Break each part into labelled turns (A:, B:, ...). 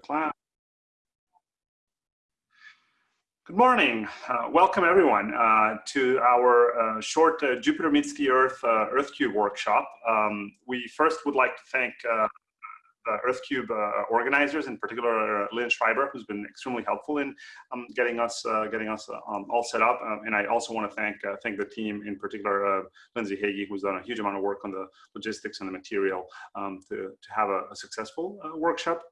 A: class. Good morning. Uh, welcome everyone uh, to our uh, short uh, Jupyter Meets the Earth uh, EarthCube workshop. Um, we first would like to thank uh, the EarthCube organizers, in particular Lynn Schreiber, who's been extremely helpful in um, getting us getting us um, all set up. Um, and I also want to thank thank the team, in particular Lindsey Heagy, who's done a huge amount of work on the logistics and the material um, to, to have a, a successful workshop.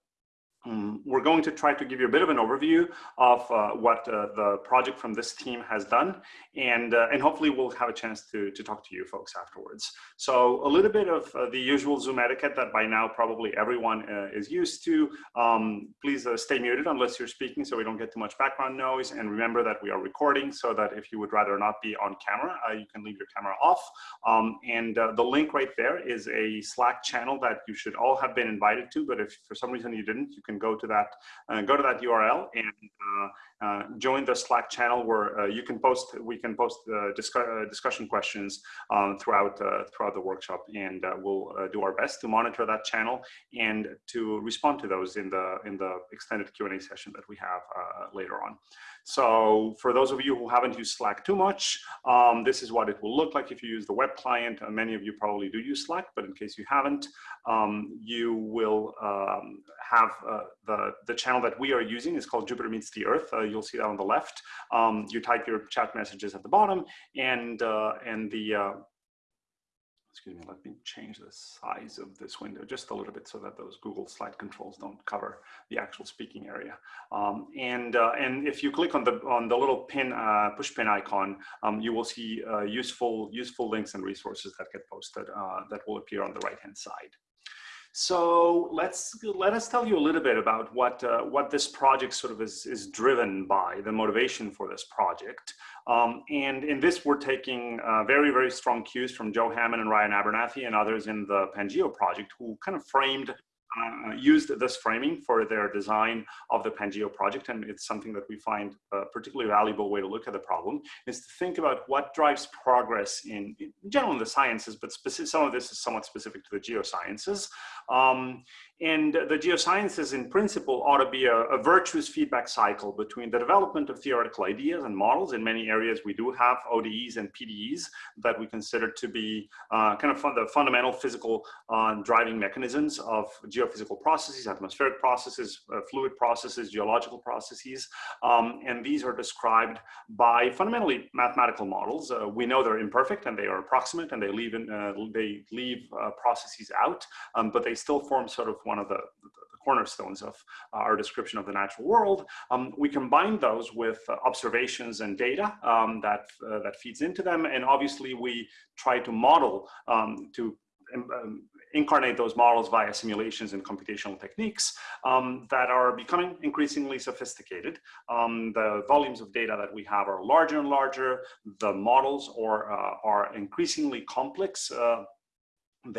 A: Um, we're going to try to give you a bit of an overview of uh, what uh, the project from this team has done, and, uh, and hopefully we'll have a chance to, to talk to you folks afterwards. So a little bit of uh, the usual Zoom etiquette that by now probably everyone uh, is used to. Um, please uh, stay muted unless you're speaking so we don't get too much background noise, and remember that we are recording so that if you would rather not be on camera, you can leave your camera off. Um, and the link right there is a Slack channel that you should all have been invited to, but if for some reason you didn't, you can go to that uh, go to that URL and uh, uh, join the Slack channel where you can post we can post discuss, discussion questions um, throughout throughout the workshop, and we'll do our best to monitor that channel and to respond to those in the in the extended Q and A session that we have later on. So for those of you who haven't used Slack too much, um, this is what it will look like if you use the web client. Uh, many of you probably do use Slack, but in case you haven't, um, you will um, have uh, the, the channel that we are using is called Jupyter Meets the Earth. You'll see that on the left. Um, you type your chat messages at the bottom and, uh, and the, uh, excuse me, let me change the size of this window just a little bit so that those Google slide controls don't cover the actual speaking area. Um, and, uh, and if you click on the, on the little pin, uh, push pin icon, um, you will see uh, useful, useful links and resources that get posted uh, that will appear on the right-hand side. So let's let us tell you a little bit about what uh, what this project sort of is is driven by, the motivation for this project. Um, and in this, we're taking uh, very very strong cues from Joe Hamman and Ryan Abernathey and others in the Pangeo project, who kind of framed uh, used this framing for their design of the Pangeo project, and it's something that we find a particularly valuable way to look at the problem, is to think about what drives progress in, in general in the sciences, but some of this is somewhat specific to the geosciences. Um, and the geosciences in principle ought to be a, a, virtuous feedback cycle between the development of theoretical ideas and models. In many areas, we do have ODEs and PDEs that we consider to be uh, kind of fun the fundamental physical uh, driving mechanisms of geophysical processes, atmospheric processes, uh, fluid processes, geological processes. Um, and these are described by fundamentally mathematical models. Uh, we know they're imperfect and they are approximate and they leave, in, uh, they leave uh, processes out, um, but they still form sort of one of the, the cornerstones of our description of the natural world. Um, we combine those with uh, observations and data um, that, uh, that feeds into them. And obviously we try to model um, to um, um, incarnate those models via simulations and computational techniques um, that are becoming increasingly sophisticated. Um, the volumes of data that we have are larger and larger. The models are, uh, are increasingly complex. Uh,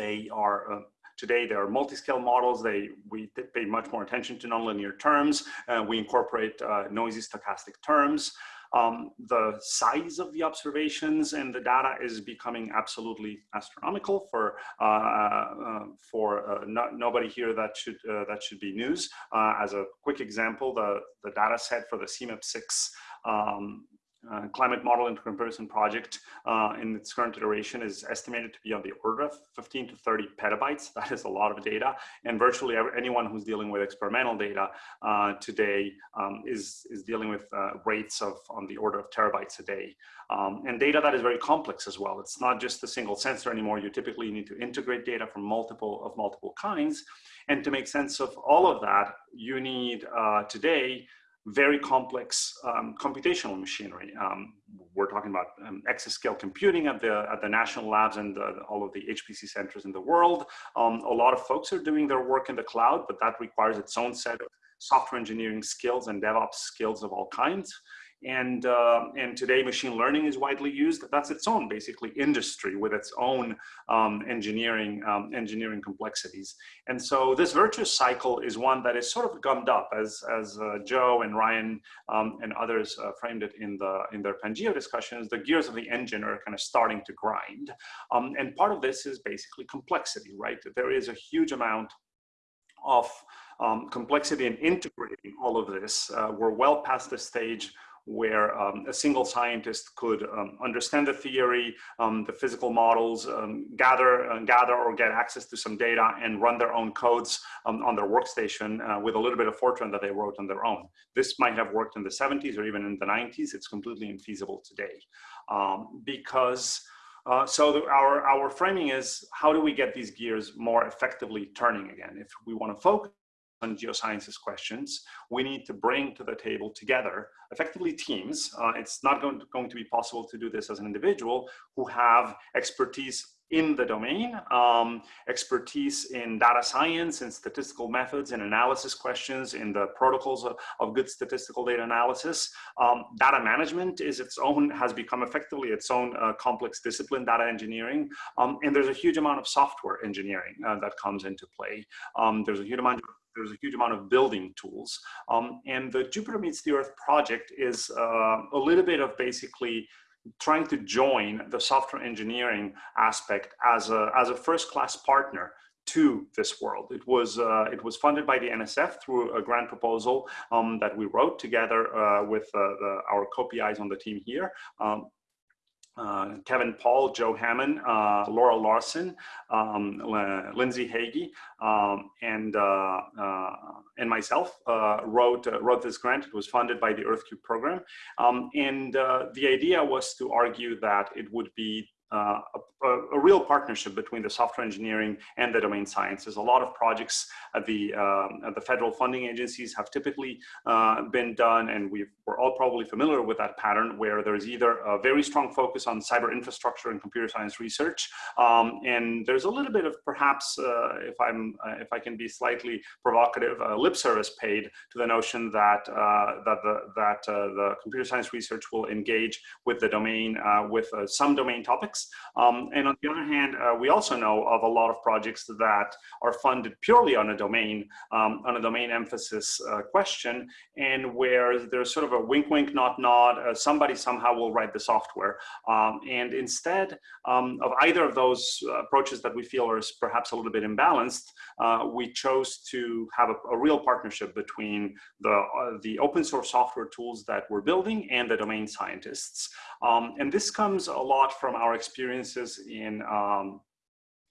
A: they are uh, Today, there are multi-scale models. They, we pay much more attention to nonlinear terms. Uh, we incorporate uh, noisy stochastic terms. Um, the size of the observations and the data is becoming absolutely astronomical for uh, uh, for uh, no, nobody here that should uh, that should be news. Uh, as a quick example, the the data set for the CMIP6 um, uh, climate model intercomparison project uh, in its current iteration is estimated to be on the order of 15 to 30 petabytes. That is a lot of data. And virtually anyone who's dealing with experimental data uh, today um, is, is dealing with uh, rates of on the order of terabytes a day. Um, and data that is very complex as well. It's not just a single sensor anymore. You typically need to integrate data from multiple of multiple kinds. And to make sense of all of that, you need uh, today very complex um, computational machinery. Um, we're talking about um, exascale computing at the at the national labs and the, all of the HPC centers in the world. Um, a lot of folks are doing their work in the cloud, but that requires its own set of software engineering skills and DevOps skills of all kinds. And, uh, and today machine learning is widely used. That's its own basically industry with its own um, engineering, um, engineering complexities. And so this virtuous cycle is one that is sort of gummed up as, as uh, Joe and Ryan um, and others uh, framed it in, the, in their Pangeo discussions, the gears of the engine are kind of starting to grind. Um, and part of this is basically complexity, right? There is a huge amount of um, complexity in integrating all of this. Uh, we're well past the stage where um, a single scientist could um, understand the theory, um, the physical models, um, gather, uh, gather or get access to some data and run their own codes um, on their workstation uh, with a little bit of Fortran that they wrote on their own. This might have worked in the 70s or even in the 90s. It's completely infeasible today um, because uh, so the, our, our framing is how do we get these gears more effectively turning again? If we want to focus on geosciences questions, we need to bring to the table together effectively teams. Uh, it's not going to, going to be possible to do this as an individual who have expertise in the domain, um, expertise in data science and statistical methods and analysis questions in the protocols of, of good statistical data analysis. Um, data management is its own, has become effectively its own uh, complex discipline, data engineering. Um, and there's a huge amount of software engineering uh, that comes into play. Um, there's a huge amount of there's a huge amount of building tools. Um, and the Jupyter Meets the Earth project is uh, a little bit of basically trying to join the software engineering aspect as a, as a first-class partner to this world. It was uh, it was funded by the NSF through a grant proposal um, that we wrote together uh, with uh, the, our co-PIs on the team here. Um, uh, Kevin Paul, Joe Hamman, uh, Laurel Larsen, um, Lindsey Heagy, um, and uh, uh and myself uh, wrote uh, wrote this grant. It was funded by the EarthCube program, um, and the idea was to argue that it would be uh, a, a, real partnership between the software engineering and the domain sciences. A lot of projects at the, um, the federal funding agencies have typically uh, been done, and we are all probably familiar with that pattern where there's either a very strong focus on cyber infrastructure and computer science research, um, and there's a little bit of perhaps, uh, if I'm, uh, if I can be slightly provocative, lip service paid to the notion that uh, that the that the computer science research will engage with the domain with some domain topics um, and on the other hand, uh, we also know of a lot of projects that are funded purely on a domain, um, on a domain emphasis uh, question, and where there's sort of a wink, wink, nod, nod, uh, somebody somehow will write the software. Um, and instead um, of either of those approaches that we feel are perhaps a little bit imbalanced, uh, we chose to have a, a real partnership between the, uh, the open source software tools that we're building and the domain scientists. Um, and this comes a lot from our experiences in, um,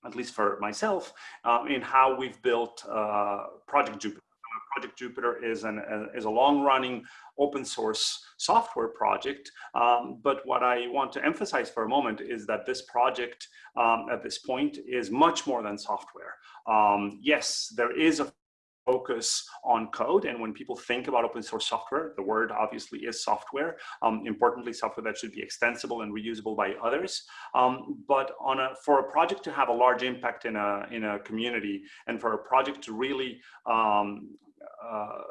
A: at least for myself, uh, in how we've built uh, Project Jupyter. Project Jupyter is, an, uh, is a long-running open source software project. Um, but what I want to emphasize for a moment is that this project um, at this point is much more than software. Um, yes, there is a focus on code. And when people think about open source software, the word obviously is software. Um, importantly, software that should be extensible and reusable by others. Um, but on a, for a project to have a large impact in a, in a community and for a project to really um, uh,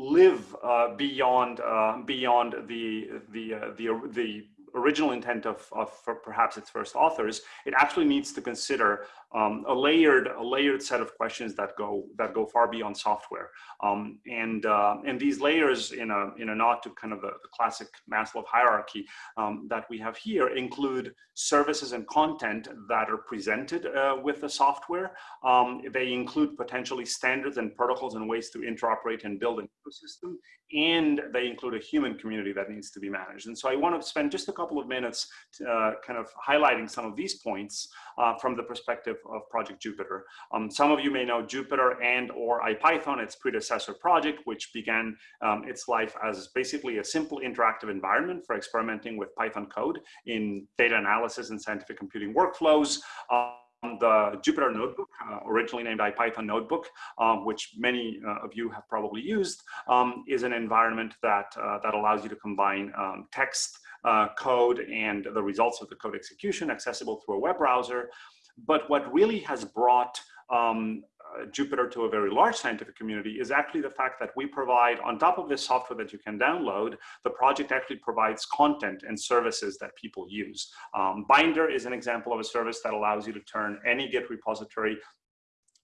A: live uh, beyond uh, beyond the the uh, the the original intent of, of perhaps its first authors, it actually needs to consider um, a layered a layered set of questions that go that go far beyond software. Um, and uh, and these layers in a in a nod to kind of the, the classic Maslow hierarchy um, that we have here include services and content that are presented uh, with the software. Um, they include potentially standards and protocols and ways to interoperate and build an ecosystem. And they include a human community that needs to be managed. And so I want to spend just a couple of minutes uh, kind of highlighting some of these points uh, from the perspective of Project Jupyter. Um, some of you may know Jupyter and or IPython, its predecessor project, which began um, its life as basically a simple interactive environment for experimenting with Python code in data analysis and scientific computing workflows. Um, the Jupyter Notebook, uh, originally named IPython Notebook, um, which many uh, of you have probably used, um, is an environment that, uh, that allows you to combine um, text, uh, code, and the results of the code execution accessible through a web browser. But what really has brought um, uh, Jupyter to a very large scientific community is actually the fact that we provide, on top of this software that you can download, the project actually provides content and services that people use. Um, Binder is an example of a service that allows you to turn any Git repository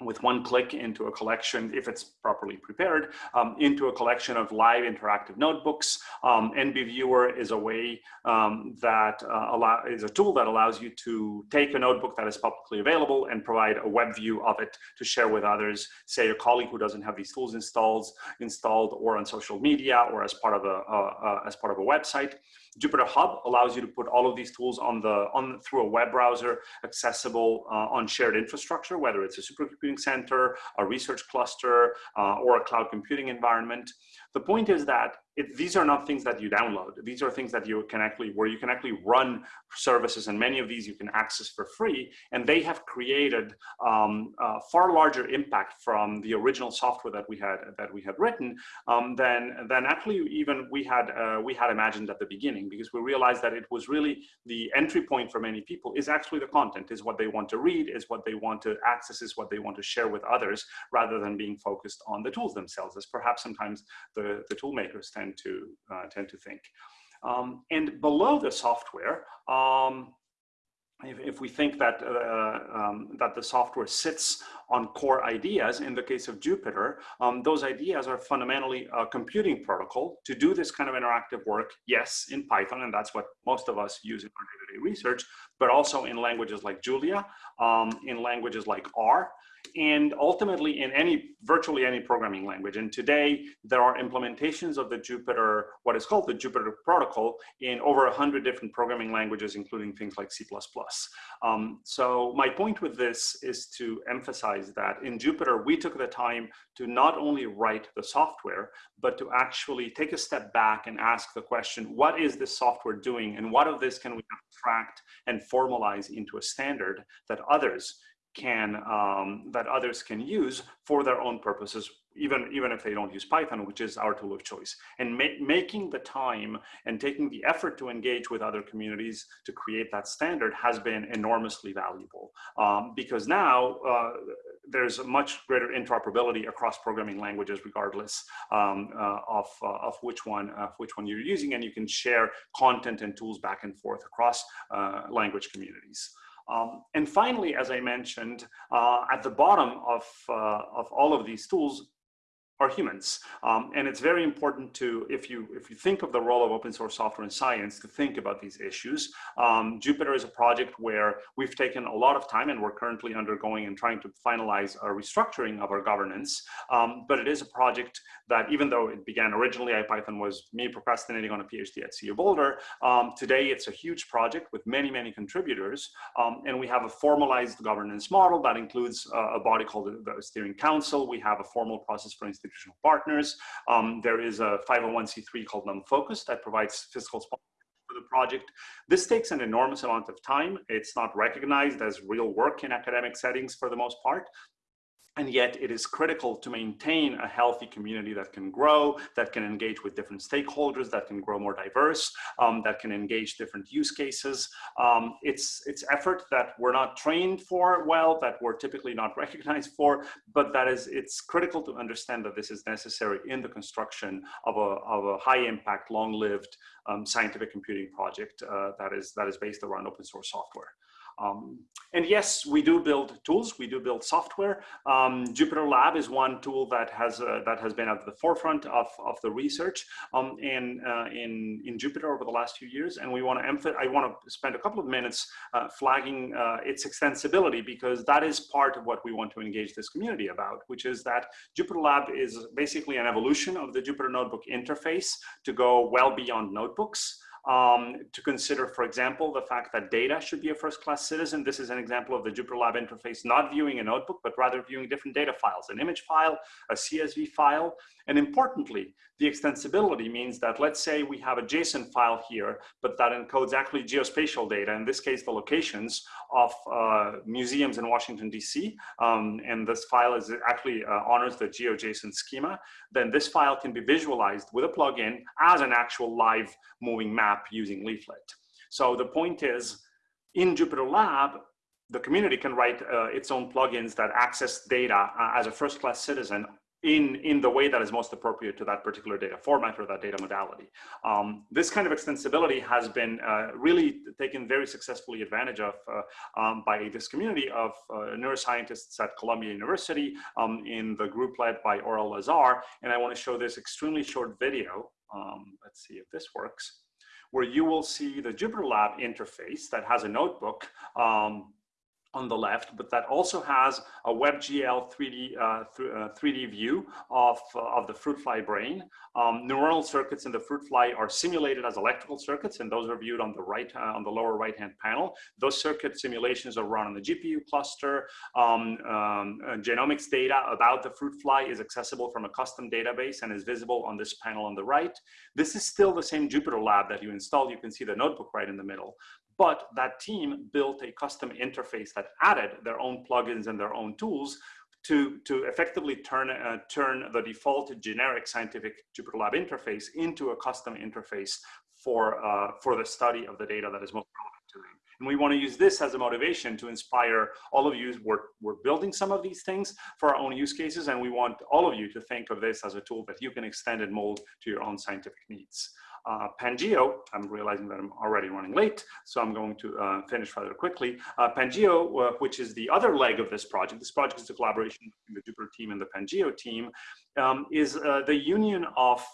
A: with one click into a collection, if it's properly prepared, um, into a collection of live interactive notebooks. Um, NB Viewer is a way um, that uh, allow, is a tool that allows you to take a notebook that is publicly available and provide a web view of it to share with others, say a colleague who doesn't have these tools installed, installed or on social media or as part of a, as part of a website. Jupyter Hub allows you to put all of these tools on the on through a web browser accessible uh, on shared infrastructure, whether it's a supercomputing center, a research cluster, uh, or a cloud computing environment. The point is that it, these are not things that you download. These are things that you can actually, where you can actually run services and many of these you can access for free. And they have created um, far larger impact from the original software that we had, that we had written um, than, than actually even we had, uh, we had imagined at the beginning because we realized that it was really the entry point for many people is actually the content, is what they want to read, is what they want to access, is what they want to share with others rather than being focused on the tools themselves as perhaps sometimes the, the tool makers tend tend to uh, tend to think. Um, and below the software, um, if, if, we think that uh, um, that the software sits on core ideas, in the case of Jupyter, um, those ideas are fundamentally a computing protocol to do this kind of interactive work. Yes, in Python, and that's what most of us use in our day-to-day -day research, but also in languages like Julia, um, in languages like R, and ultimately in any, virtually any programming language. And today there are implementations of the Jupyter, what is called the Jupyter protocol in over a hundred different programming languages, including things like C++. Um, so my point with this is to emphasize that in Jupyter, we took the time to not only write the software, but to actually take a step back and ask the question, what is this software doing? And what of this can we abstract and formalize into a standard that others can um, that others can use for their own purposes even even if they don't use python which is our tool of choice. And ma making the time and taking the effort to engage with other communities to create that standard has been enormously valuable. Um, because now uh, there's a much greater interoperability across programming languages regardless um, uh, of, uh, of which one of which one you're using and you can share content and tools back and forth across uh, language communities um, and finally, as I mentioned, uh, at the bottom of, uh, of all of these tools, are humans. Um, and it's very important to, if you, if you think of the role of open source software in science, to think about these issues. Um, Jupyter is a project where we've taken a lot of time and we're currently undergoing and trying to finalize a restructuring of our governance. Um, but it is a project that even though it began originally, IPython was me procrastinating on a PhD at CU Boulder, um, today it's a huge project with many, many contributors. Um, and we have a formalized governance model that includes a body called the, Steering Council. We have a formal process for institutional partners. Um, there is a 501c3 called NumFocus that provides fiscal support for the project. This takes an enormous amount of time. It's not recognized as real work in academic settings for the most part, and yet it is critical to maintain a healthy community that can grow, that can engage with different stakeholders, that can grow more diverse, um, that can engage different use cases. Um, it's, it's effort that we're not trained for well, that we're typically not recognized for, but that is, it's critical to understand that this is necessary in the construction of a, of a high impact, long lived um, scientific computing project uh, that, is, that is based around open source software. Um, and yes, we do build tools, we do build software. Um, Jupyter Lab is one tool that has uh, that has been at the forefront of, of the research um, in, uh, in, in Jupyter over the last few years. And we want to emphasize, I want to spend a couple of minutes uh, flagging uh, its extensibility because that is part of what we want to engage this community about, which is that Jupyter Lab is basically an evolution of the Jupyter Notebook interface to go well beyond notebooks um, to consider, for example, the fact that data should be a first-class citizen. This is an example of the Jupyter Lab interface, not viewing a notebook, but rather viewing different data files, an image file, a CSV file, and importantly, the extensibility means that let's say we have a JSON file here, but that encodes actually geospatial data, in this case, the locations of uh, museums in Washington, DC, um, and this file is actually uh, honors the GeoJSON schema, then this file can be visualized with a plugin as an actual live moving map using Leaflet. So the point is, in Jupyter Lab, the community can write uh, its own plugins that access data uh, as a first-class citizen in, in the way that is most appropriate to that particular data format or that data modality. Um, this kind of extensibility has been uh, really taken very successfully advantage of uh, um, by this community of uh, neuroscientists at Columbia University um, in the group led by Aurel Lazar. And I want to show this extremely short video. Um, let's see if this works where you will see the JupyterLab interface that has a notebook um, on the left, but that also has a WebGL 3D, uh, th uh, 3D view of, uh, of the fruit fly brain. Um, neuronal circuits in the fruit fly are simulated as electrical circuits, and those are viewed on the right, uh, on the lower right-hand panel. Those circuit simulations are run on the GPU cluster. Um, um, uh, genomics data about the fruit fly is accessible from a custom database and is visible on this panel on the right. This is still the same Jupyter Lab that you installed. You can see the notebook right in the middle. But that team built a custom interface that added their own plugins and their own tools to, to effectively turn, uh, turn the default generic scientific JupyterLab interface into a custom interface for, uh, for the study of the data that is most relevant to them. And we want to use this as a motivation to inspire all of you. We're, we're building some of these things for our own use cases, and we want all of you to think of this as a tool that you can extend and mold to your own scientific needs uh, Pangeo, I'm realizing that I'm already running late, so I'm going to uh, finish rather quickly. Uh, Pangeo, uh, which is the other leg of this project, this project is a collaboration between the Jupyter team and the Pangeo team, um, is uh, the union of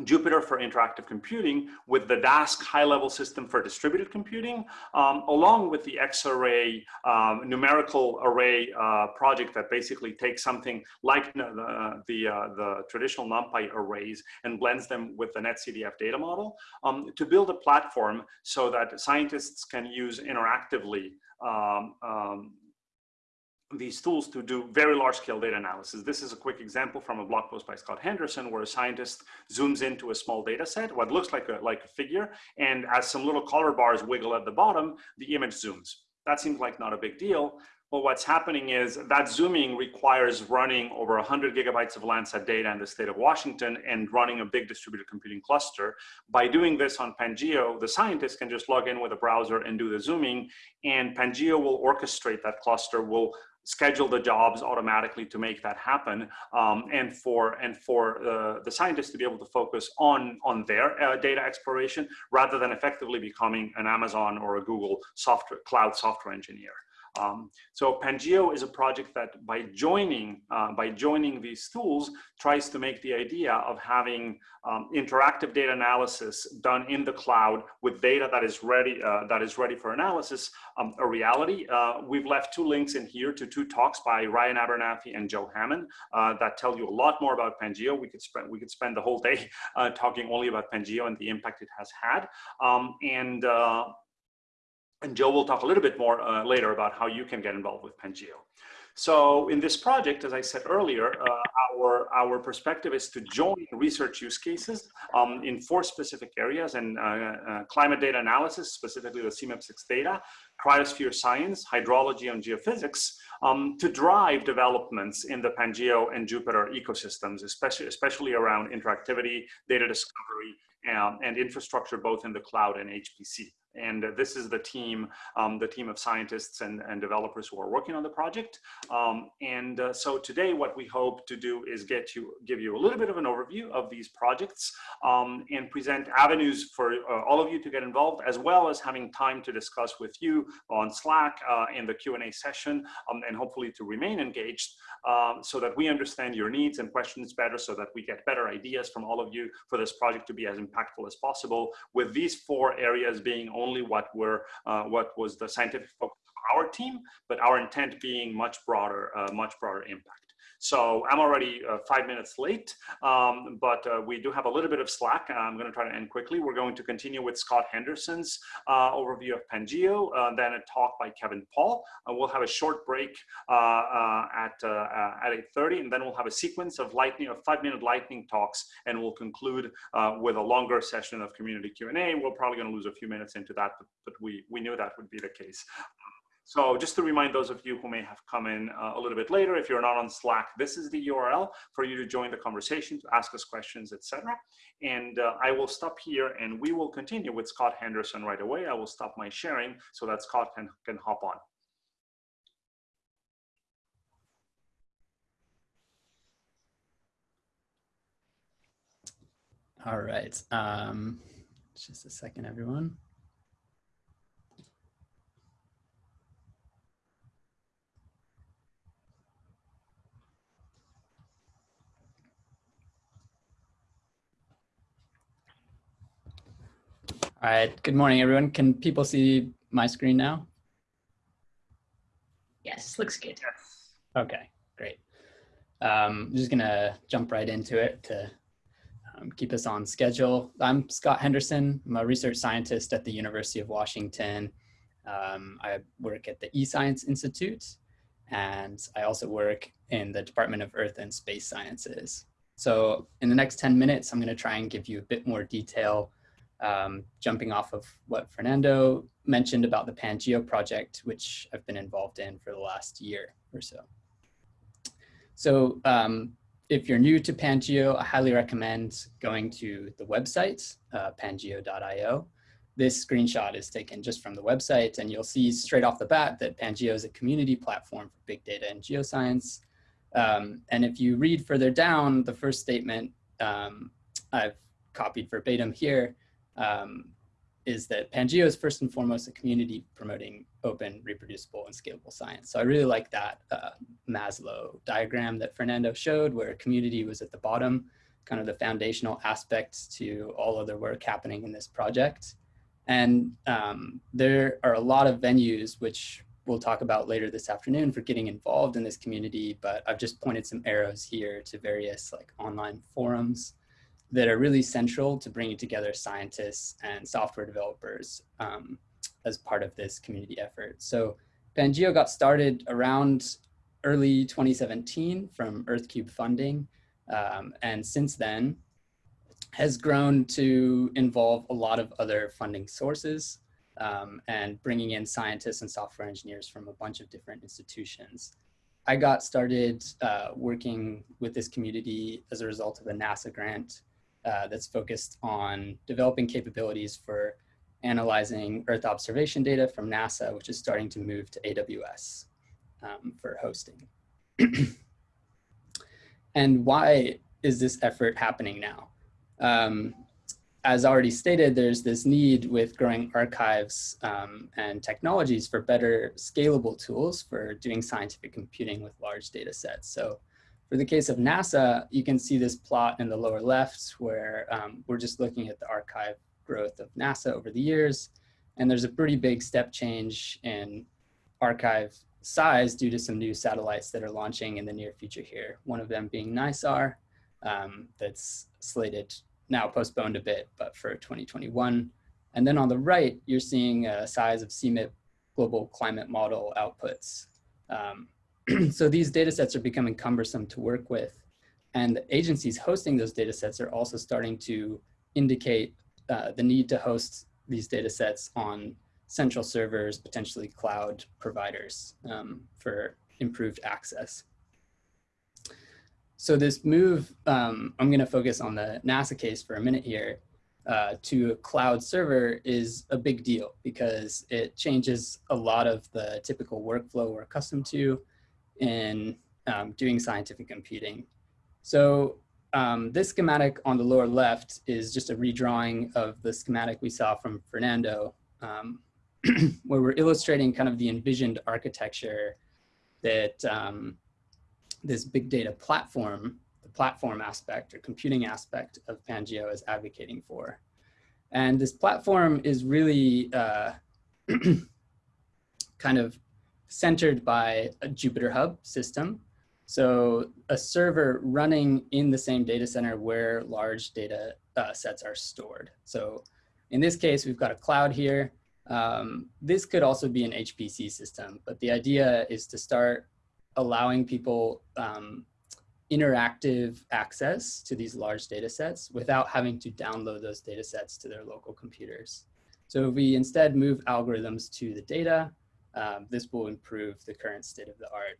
A: Jupyter for interactive computing with the Dask high-level system for distributed computing, um, along with the Xarray um, numerical array uh, project that basically takes something like the, the, uh, the, traditional NumPy arrays and blends them with the NetCDF data model um, to build a platform so that scientists can use interactively um, um, these tools to do very large scale data analysis. This is a quick example from a blog post by Scott Henderson where a scientist zooms into a small data set, what looks like a, like a figure, and as some little color bars wiggle at the bottom, the image zooms. That seems like not a big deal. But what's happening is that zooming requires running over 100 gigabytes of Landsat data in the state of Washington and running a big distributed computing cluster. By doing this on Pangeo, the scientist can just log in with a browser and do the zooming, and Pangeo will orchestrate that cluster, will schedule the jobs automatically to make that happen um, and for and for uh, the scientists to be able to focus on on their uh, data exploration rather than effectively becoming an Amazon or a Google software cloud software engineer. Um, so Pangeo is a project that by joining, uh, by joining these tools tries to make the idea of having um, interactive data analysis done in the cloud with data that is ready, uh, that is ready for analysis um, a reality. Uh, we've left two links in here to two talks by Ryan Abernathey and Joe Hamman uh, that tell you a lot more about Pangeo. We could spend, we could spend the whole day uh, talking only about Pangeo and the impact it has had. Um, and uh, and Joe will talk a little bit more uh, later about how you can get involved with Pangeo. So in this project, as I said earlier, uh, our, our perspective is to join research use cases um, in four specific areas and uh, uh, climate data analysis, specifically the CMIP6 data, cryosphere science, hydrology and geophysics, um, to drive developments in the Pangeo and Jupyter ecosystems, especially, especially around interactivity, data discovery, um, and infrastructure both in the cloud and HPC. And this is the team, um, the team of scientists and, and developers who are working on the project. Um, and uh, so today what we hope to do is get you, give you a little bit of an overview of these projects um, and present avenues for uh, all of you to get involved, as well as having time to discuss with you on Slack uh, in the Q&A session, um, and hopefully to remain engaged um, so that we understand your needs and questions better, so that we get better ideas from all of you for this project to be as impactful as possible, with these four areas being only only what were uh, what was the scientific focus of our team, but our intent being much broader, uh, much broader impact. So I'm already uh, five minutes late, um, but uh, we do have a little bit of slack. I'm going to try to end quickly. We're going to continue with Scott Henderson's uh, overview of Pangeo, uh, then a talk by Kevin Paul. Uh, we'll have a short break uh, at, at 8.30, and then we'll have a sequence of lightning, of five-minute lightning talks, and we'll conclude with a longer session of community Q&A. We're probably going to lose a few minutes into that, but, but we, we knew that would be the case. So just to remind those of you who may have come in uh, a little bit later, if you're not on Slack, this is the URL for you to join the conversation, to ask us questions, etc. And uh, I will stop here and we will continue with Scott Henderson right away. I will stop my sharing so that Scott can, can hop on.
B: All right. Um, just a second, everyone. All right, good morning, everyone. Can people see my screen now?
C: Yes, looks good.
A: Yes.
B: Okay, great. Um, I'm just gonna jump right into it to um, keep us on schedule. I'm Scott Henderson. I'm a research scientist at the University of Washington. Um, I work at the eScience Institute, and I also work in the Department of Earth and Space Sciences. So in the next 10 minutes, I'm gonna try and give you a bit more detail um, jumping off of what Fernando mentioned about the Pangeo project, which I've been involved in for the last year or so. So um, if you're new to Pangeo, I highly recommend going to the website, uh, pangeo.io. This screenshot is taken just from the website and you'll see straight off the bat that Pangeo is a community platform for big data and geoscience. Um, and if you read further down, the first statement um, I've copied verbatim here, um, is that Pangeo is first and foremost a community promoting open, reproducible, and scalable science. So I really like that uh, Maslow diagram that Fernando showed where community was at the bottom, kind of the foundational aspects to all other work happening in this project. And um, there are a lot of venues which we'll talk about later this afternoon for getting involved in this community, but I've just pointed some arrows here to various like online forums that are really central to bringing together scientists and software developers um, as part of this community effort. So Pangeo got started around early 2017 from EarthCube funding. Um, and since then has grown to involve a lot of other funding sources um, and bringing in scientists and software engineers from a bunch of different institutions. I got started uh, working with this community as a result of a NASA grant uh, that's focused on developing capabilities for analyzing Earth observation data from NASA, which is starting to move to AWS um, for hosting. and why is this effort happening now? Um, as already stated, there's this need with growing archives um, and technologies for better scalable tools for doing scientific computing with large data sets. So for the case of NASA, you can see this plot in the lower left where um, we're just looking at the archive growth of NASA over the years. And there's a pretty big step change in archive size due to some new satellites that are launching in the near future here. One of them being NISAR, um, that's slated, now postponed a bit, but for 2021. And then on the right, you're seeing a size of CMIP global climate model outputs. Um, so these data sets are becoming cumbersome to work with. And the agencies hosting those data sets are also starting to indicate uh, the need to host these data sets on central servers, potentially cloud providers um, for improved access. So this move, um, I'm gonna focus on the NASA case for a minute here, uh, to a cloud server is a big deal because it changes a lot of the typical workflow we're accustomed to in um, doing scientific computing. So um, this schematic on the lower left is just a redrawing of the schematic we saw from Fernando, um, where we're illustrating kind of the envisioned architecture that um, this big data platform, the platform aspect or computing aspect of Pangeo is advocating for. And this platform is really uh, kind of centered by a Jupyter Hub system. So a server running in the same data center where large data uh, sets are stored. So in this case, we've got a cloud here. Um, this could also be an HPC system, but the idea is to start allowing people um, interactive access to these large data sets without having to download those data sets to their local computers. So if we instead move algorithms to the data, um, this will improve the current state of the art.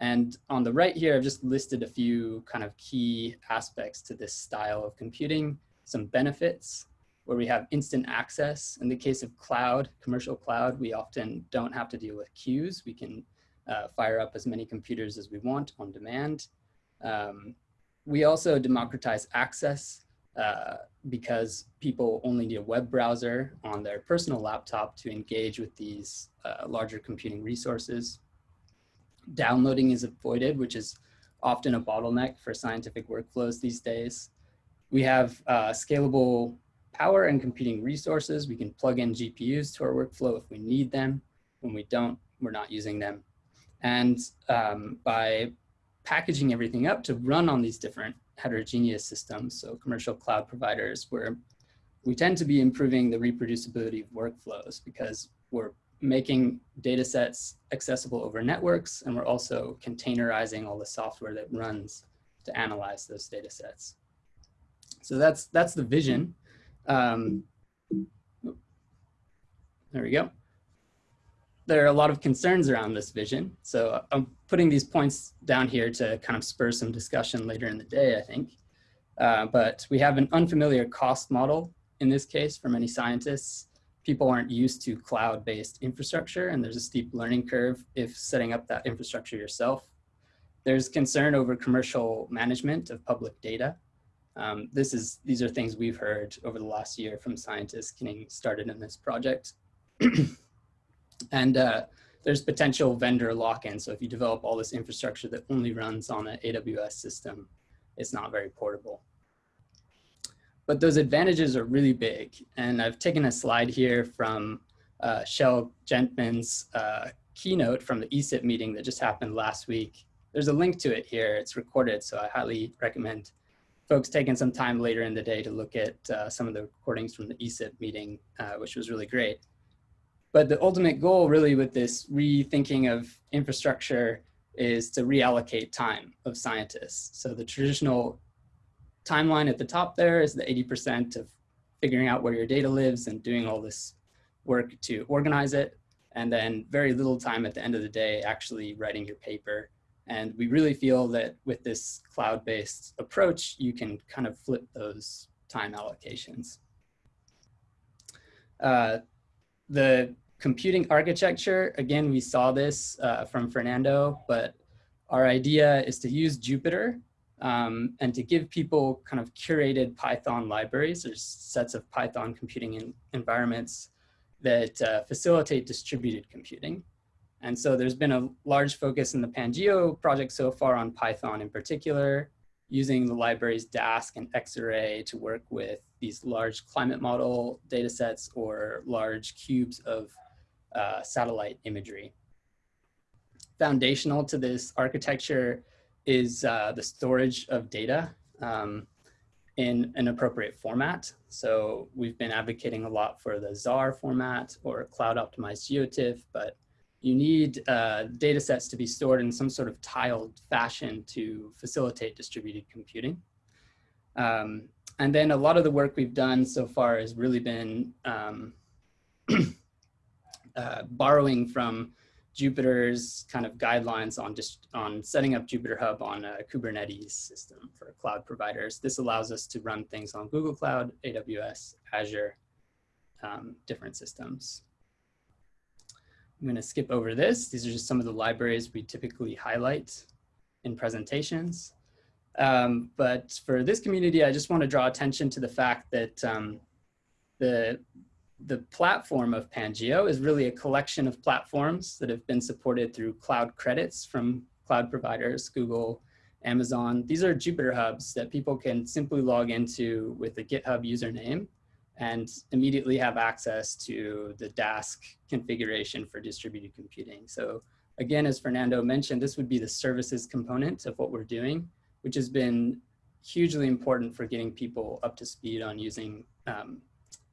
B: And on the right here, I've just listed a few kind of key aspects to this style of computing, some benefits where we have instant access. In the case of cloud, commercial cloud, we often don't have to deal with queues. We can uh, fire up as many computers as we want on demand. Um, we also democratize access. Uh, because people only need a web browser on their personal laptop to engage with these uh, larger computing resources. Downloading is avoided, which is often a bottleneck for scientific workflows these days. We have uh, scalable power and computing resources. We can plug in GPUs to our workflow if we need them. When we don't, we're not using them. And um, by packaging everything up to run on these different heterogeneous systems, so commercial cloud providers, where we tend to be improving the reproducibility of workflows because we're making data sets accessible over networks, and we're also containerizing all the software that runs to analyze those data sets. So that's, that's the vision. Um, there we go. There are a lot of concerns around this vision. So I'm putting these points down here to kind of spur some discussion later in the day, I think. Uh, but we have an unfamiliar cost model in this case for many scientists people aren't used to cloud-based infrastructure and there's a steep learning curve if setting up that infrastructure yourself. There's concern over commercial management of public data. Um, this is, these are things we've heard over the last year from scientists getting started in this project. and uh, there's potential vendor lock-in. So if you develop all this infrastructure that only runs on an AWS system, it's not very portable. But those advantages are really big. And I've taken a slide here from uh, Chelle Gentemann's uh, keynote from the ESIP meeting that just happened last week. There's a link to it here. It's recorded, so I highly recommend folks taking some time later in the day to look at uh, some of the recordings from the ESIP meeting, uh, which was really great. But the ultimate goal really with this rethinking of infrastructure is to reallocate time of scientists. So the traditional timeline at the top there is the 80% of figuring out where your data lives and doing all this work to organize it. And then very little time at the end of the day actually writing your paper. And we really feel that with this cloud-based approach, you can kind of flip those time allocations. Uh, the computing architecture, again, we saw this uh, from Fernando, but our idea is to use Jupyter um, and to give people kind of curated Python libraries or sets of Python computing in, environments that uh, facilitate distributed computing. And so there's been a large focus in the Pangeo project so far on Python in particular, using the libraries Dask and Xarray to work with these large climate model data sets or large cubes of uh, satellite imagery. Foundational to this architecture is uh, the storage of data um, in an appropriate format. So we've been advocating a lot for the Zarr format or cloud optimized GeoTIFF, but you need uh, data sets to be stored in some sort of tiled fashion to facilitate distributed computing. Um, and then a lot of the work we've done so far has really been um, uh, borrowing from Jupyter's kind of guidelines on just on setting up Jupyter Hub on a Kubernetes system for cloud providers. This allows us to run things on Google Cloud, AWS, Azure, um, different systems. I'm going to skip over this. These are just some of the libraries we typically highlight in presentations. Um, but for this community, I just want to draw attention to the fact that um, the the platform of Pangeo is really a collection of platforms that have been supported through cloud credits from cloud providers, Google, Amazon. These are Jupyter hubs that people can simply log into with a GitHub username and immediately have access to the Dask configuration for distributed computing. So again, as Fernando mentioned, this would be the services component of what we're doing, which has been hugely important for getting people up to speed on using um,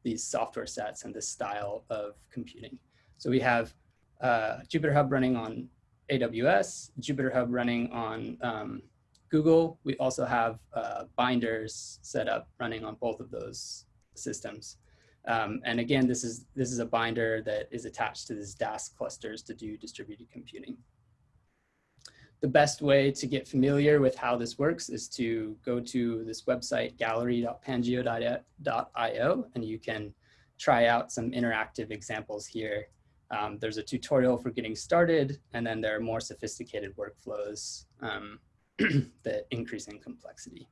B: these software sets and this style of computing. So we have uh, running on AWS, Jupyter Hub running on um, Google. We also have uh, binders set up running on both of those systems. Um, and again, this is, this is a binder that is attached to these Dask clusters to do distributed computing the best way to get familiar with how this works is to go to this website, gallery.pangeo.io, and you can try out some interactive examples here. Um, there's a tutorial for getting started, and then there are more sophisticated workflows um, that increase in complexity.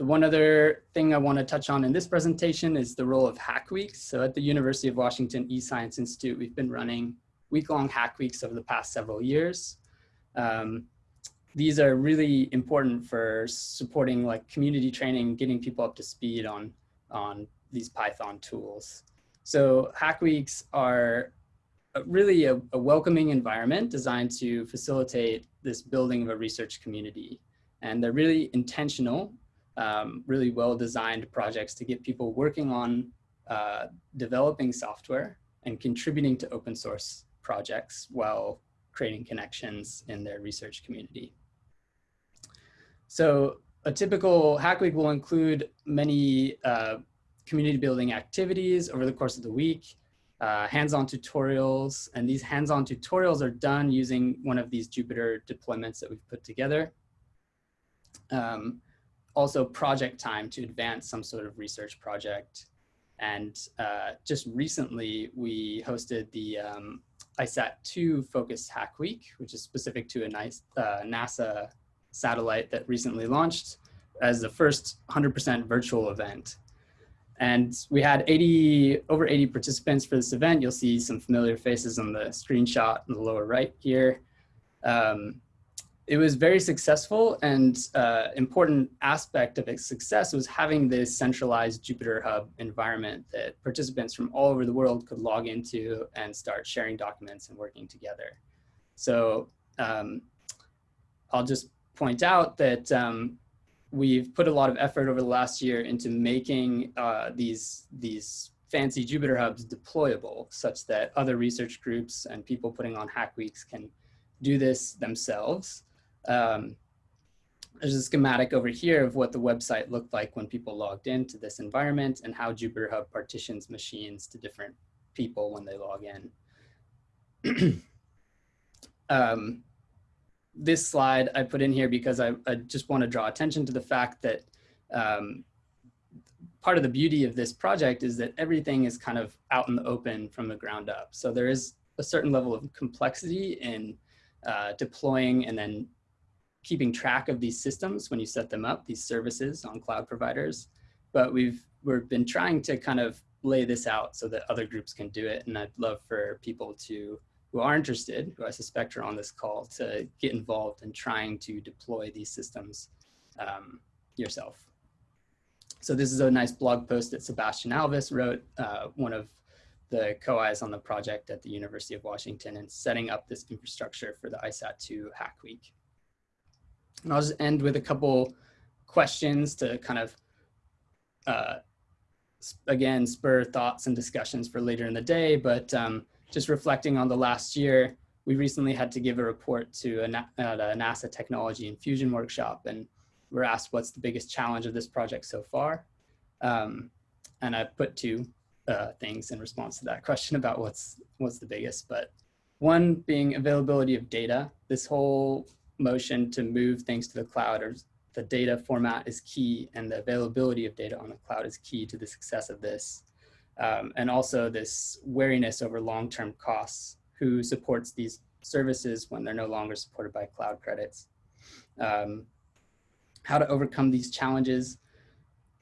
B: The one other thing I want to touch on in this presentation is the role of Hack Weeks. So at the University of Washington eScience Institute, we've been running week-long Hack Weeks over the past several years. Um, these are really important for supporting like community training, getting people up to speed on, on these Python tools. So Hack Weeks are really a, a welcoming environment designed to facilitate this building of a research community. And they're really intentional um, really well-designed projects to get people working on uh, developing software and contributing to open source projects while creating connections in their research community. So a typical Hack Week will include many uh, community building activities over the course of the week, uh, hands-on tutorials, and these hands-on tutorials are done using one of these Jupyter deployments that we've put together. Um, also project time to advance some sort of research project. And uh, just recently, we hosted the um, ICESat-2 Focused Hack Week, which is specific to a nice uh, NASA satellite that recently launched as the first 100% virtual event. And we had 80, over 80 participants for this event. You'll see some familiar faces on the screenshot in the lower right here. Um, it was very successful and uh, important aspect of its success was having this centralized Jupyter Hub environment that participants from all over the world could log into and start sharing documents and working together. So um, I'll just point out that um, we've put a lot of effort over the last year into making uh, these, these fancy Jupyter Hubs deployable such that other research groups and people putting on Hack Weeks can do this themselves. Um, there's a schematic over here of what the website looked like when people logged into this environment and how Jupyter Hub partitions machines to different people when they log in. um, this slide I put in here because I, I, just want to draw attention to the fact that um, part of the beauty of this project is that everything is kind of out in the open from the ground up. So there is a certain level of complexity in uh, deploying and then keeping track of these systems when you set them up, these services on cloud providers. But we've we've been trying to kind of lay this out so that other groups can do it. And I'd love for people to who are interested, who I suspect are on this call, to get involved in trying to deploy these systems um, yourself. So this is a nice blog post that Sebastian Alvis wrote, uh, one of the co-Is on the project at the University of Washington and setting up this infrastructure for the ICESat-2 Hack Week. And I'll just end with a couple questions to kind of, uh, again, spur thoughts and discussions for later in the day, but um, just reflecting on the last year, we recently had to give a report to a, a NASA Technology Infusion workshop, and we're asked what's the biggest challenge of this project so far. Um, and I put two uh, things in response to that question about what's, what's the biggest, but one being availability of data. This whole motion to move things to the cloud or the data format is key and the availability of data on the cloud is key to the success of this. Um, and also this wariness over long-term costs, who supports these services when they're no longer supported by cloud credits. Um, how to overcome these challenges.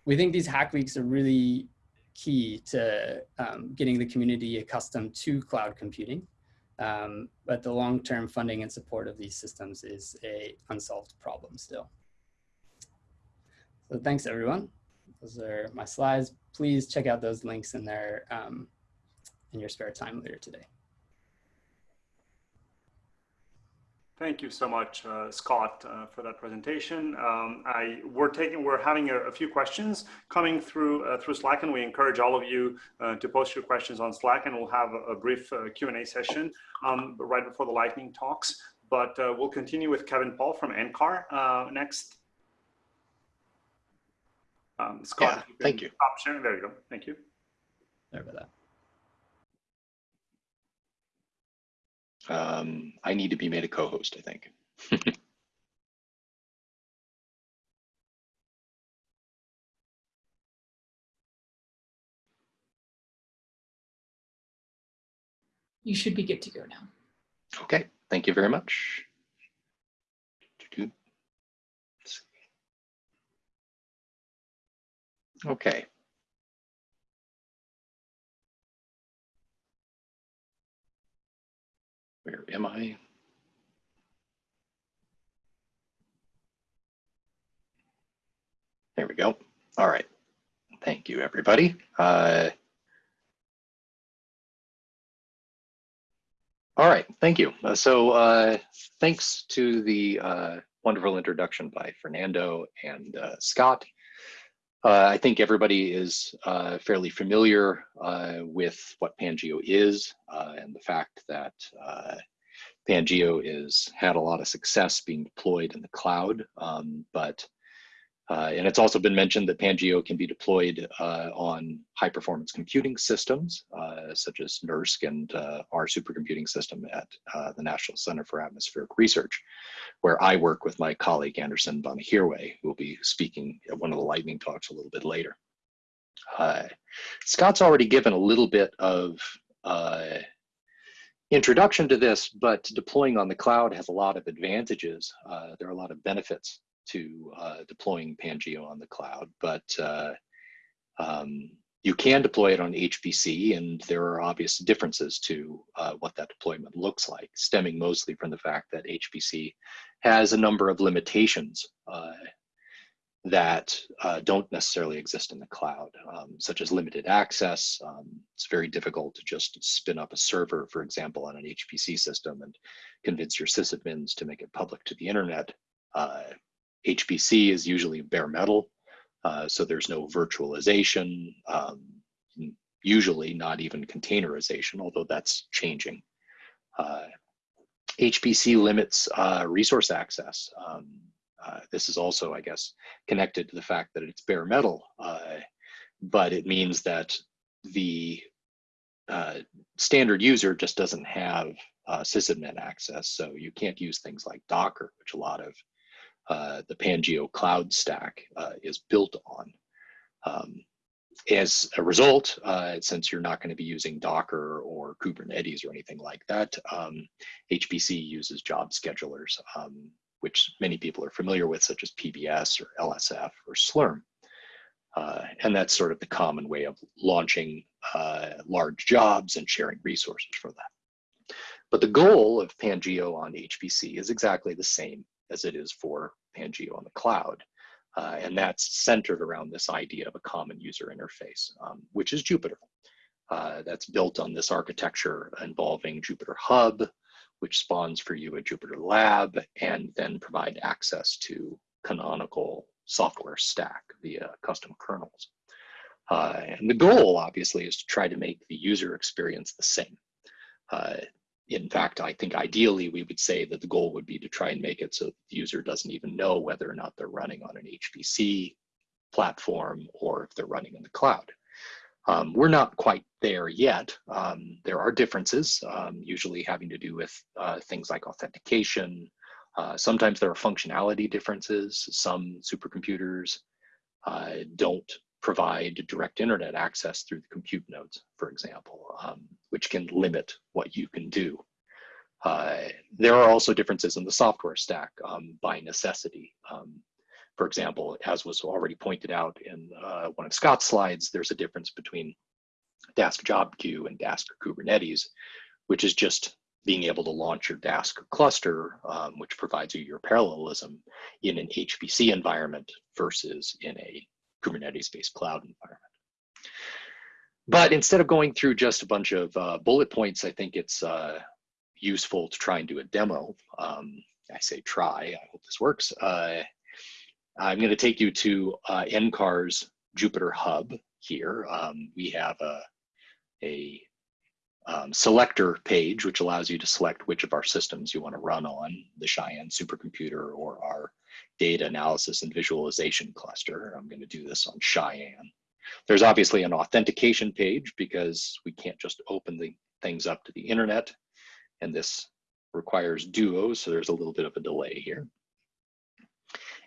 B: We think these hack weeks are really key to um, getting the community accustomed to cloud computing. Um, but the long-term funding and support of these systems is a unsolved problem still. So thanks everyone. Those are my slides. Please check out those links in there um, in your spare time later today.
A: Thank you so much, uh, Scott, uh, for that presentation. Um, I we're taking we're having a, a few questions coming through uh, through Slack, and we encourage all of you uh, to post your questions on Slack, and we'll have a, a brief uh, Q and A session um, right before the lightning talks. But uh, we'll continue with Kevin Paul from NCAR next. Um, Scott,
C: yeah, thank you.
A: Stop sharing. There you go. Thank you.
B: Sorry about that.
C: Um, I need to be made a co-host, I think.
D: you should be good to go now.
C: Okay, thank you very much. Okay. Where am I? There we go. All right. Thank you, everybody. Uh, all right, thank you. Uh, so uh, thanks to the uh, wonderful introduction by Fernando and uh, Scott. Uh, I think everybody is uh, fairly familiar uh, with what Pangeo is uh, and the fact that uh, Pangeo has had a lot of success being deployed in the cloud, um, but uh, and it's also been mentioned that Pangeo can be deployed uh, on high performance computing systems, uh, such as NERSC and uh, our supercomputing system at uh, the National Center for Atmospheric Research, where I work with my colleague Anderson Banihirwe, who will be speaking at one of the lightning talks a little bit later. Uh, Scott's already given a little bit of introduction to this, but deploying on the cloud has a lot of advantages. there are a lot of benefits to uh, deploying Pangeo on the cloud, but uh, um, you can deploy it on HPC and there are obvious differences to uh, what that deployment looks like, stemming mostly from the fact that HPC has a number of limitations uh, that uh, don't necessarily exist in the cloud, um, such as limited access. Um, it's very difficult to just spin up a server, for example, on an HPC system and convince your sysadmins to make it public to the internet. Uh, HPC is usually bare metal, uh, so there's no virtualization, um, usually not even containerization, although that's changing. Uh, HPC limits uh, resource access. Um, uh, this is also, I guess, connected to the fact that it's bare metal, uh, but it means that the uh, standard user just doesn't have sysadmin access. So you can't use things like Docker, which a lot of uh, the Pangeo cloud stack uh, is built on. Um, as a result, uh, since you're not going to be using Docker or Kubernetes or anything like that, um, HPC uses job schedulers, um, which many people are familiar with, such as PBS or LSF or Slurm. Uh, and that's sort of the common way of launching uh, large jobs and sharing resources for that. But the goal of Pangeo on HPC is exactly the same as it is for Pangeo on the cloud. Uh, and that's centered around this idea of a common user interface, um, which is Jupyter. Uh, that's built on this architecture involving Jupyter Hub, which spawns for you a Jupyter Lab, and then provide access to canonical software stack via custom kernels. Uh, and the goal, obviously, is to try to make the user experience the same. Uh, in fact, I think ideally we would say that the goal would be to try and make it so the user doesn't even know whether or not they're running on an HPC platform or if they're running in the cloud. Um, we're not quite there yet. Um, there are differences, um, usually having to do with uh, things like authentication. Uh, sometimes there are functionality differences. Some supercomputers uh, don't provide direct internet access through the compute nodes, for example, um, which can limit what you can do. Uh, there are also differences in the software stack um, by necessity. Um, for example, as was already pointed out in uh, one of Scott's slides, there's a difference between Dask Job Queue and Dask Kubernetes, which is just being able to launch your Dask cluster, um, which provides you your parallelism in an HPC environment versus in a Kubernetes-based cloud environment. But instead of going through just a bunch of uh, bullet points, I think it's uh, useful to try and do a demo. Um, I say try, I hope this works. Uh, I'm gonna take you to uh, NCAR's Jupyter Hub here. Um, we have a, a um, selector page, which allows you to select which of our systems you wanna run on, the Cheyenne supercomputer or our data analysis and visualization cluster. I'm going to do this on Cheyenne. There's obviously an authentication page because we can't just open the things up to the internet. And this requires Duo, so there's a little bit of a delay here.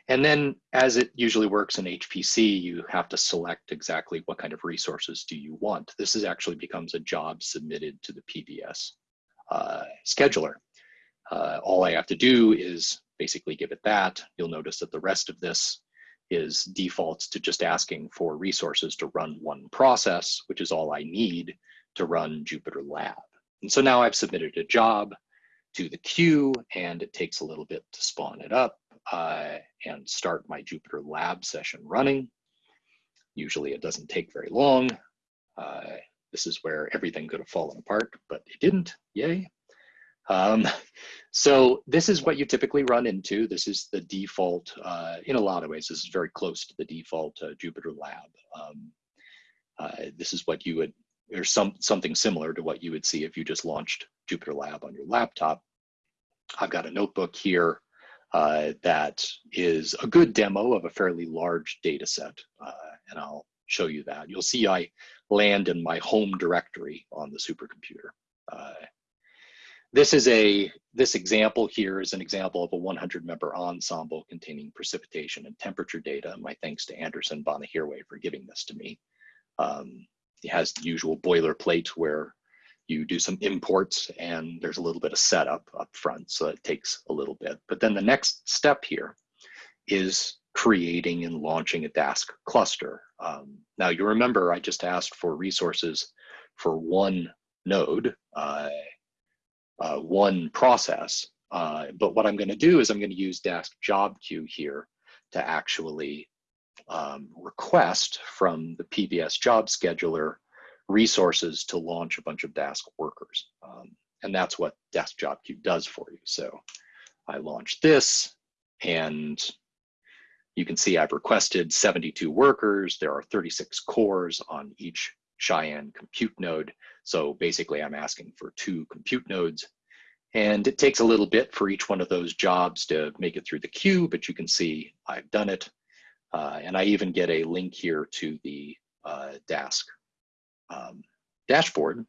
C: And then as it usually works in HPC, you have to select exactly what kind of resources do you want. This is actually becomes a job submitted to the PBS uh, scheduler. Uh, all I have to do is basically give it that. You'll notice that the rest of this is defaults to just asking for resources to run one process, which is all I need to run Jupyter Lab. And so now I've submitted a job to the queue and it takes a little bit to spawn it up uh, and start my Jupyter Lab session running. Usually it doesn't take very long. Uh, this is where everything could have fallen apart, but it didn't, yay. Um, so this is what you typically run into. This is the default, uh, in a lot of ways, this is very close to the default uh, Jupyter Lab. Um, uh, this is what you would, or some, something similar to what you would see if you just launched Jupyter Lab on your laptop. I've got a notebook here uh, that is a good demo of a fairly large data set, uh, and I'll show you that. You'll see I land in my home directory on the supercomputer. This is a, this example here is an example of a 100 member ensemble containing precipitation and temperature data. My thanks to Anderson Banihirwe for giving this to me. Um, it has the usual boilerplate where you do some imports and there's a little bit of setup up front, so it takes a little bit. But then the next step here is creating and launching a Dask cluster. Um, now you remember I just asked for resources for one node, uh, uh, one process. Uh, but what I'm going to do is I'm going to use Dask job queue here to actually um, request from the PBS job scheduler resources to launch a bunch of Dask workers. Um, and that's what Dask job queue does for you. So I launch this and you can see I've requested 72 workers. There are 36 cores on each Cheyenne compute node. So basically I'm asking for two compute nodes and it takes a little bit for each one of those jobs to make it through the queue, but you can see I've done it. Uh, and I even get a link here to the uh, Dask um, dashboard.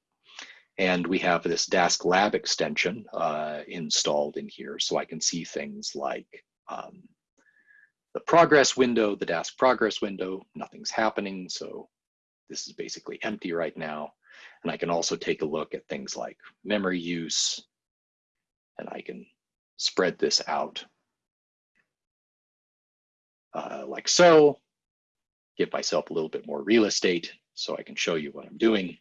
C: And we have this Dask Lab extension uh, installed in here so I can see things like um, the progress window, the Dask progress window, nothing's happening. So this is basically empty right now. And I can also take a look at things like memory use, and I can spread this out uh, like so, give myself a little bit more real estate so I can show you what I'm doing.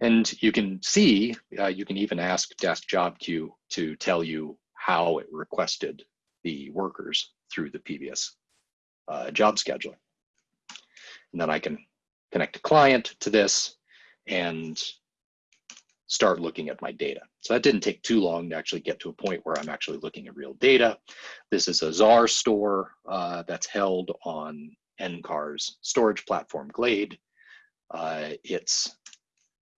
C: And you can see, uh, you can even ask Dask Job Queue to tell you how it requested the workers through the PBS uh, job scheduler. And then I can connect a client to this and start looking at my data. So that didn't take too long to actually get to a point where I'm actually looking at real data. This is a Zarr store uh, that's held on NCAR's storage platform Glade. Uh, it's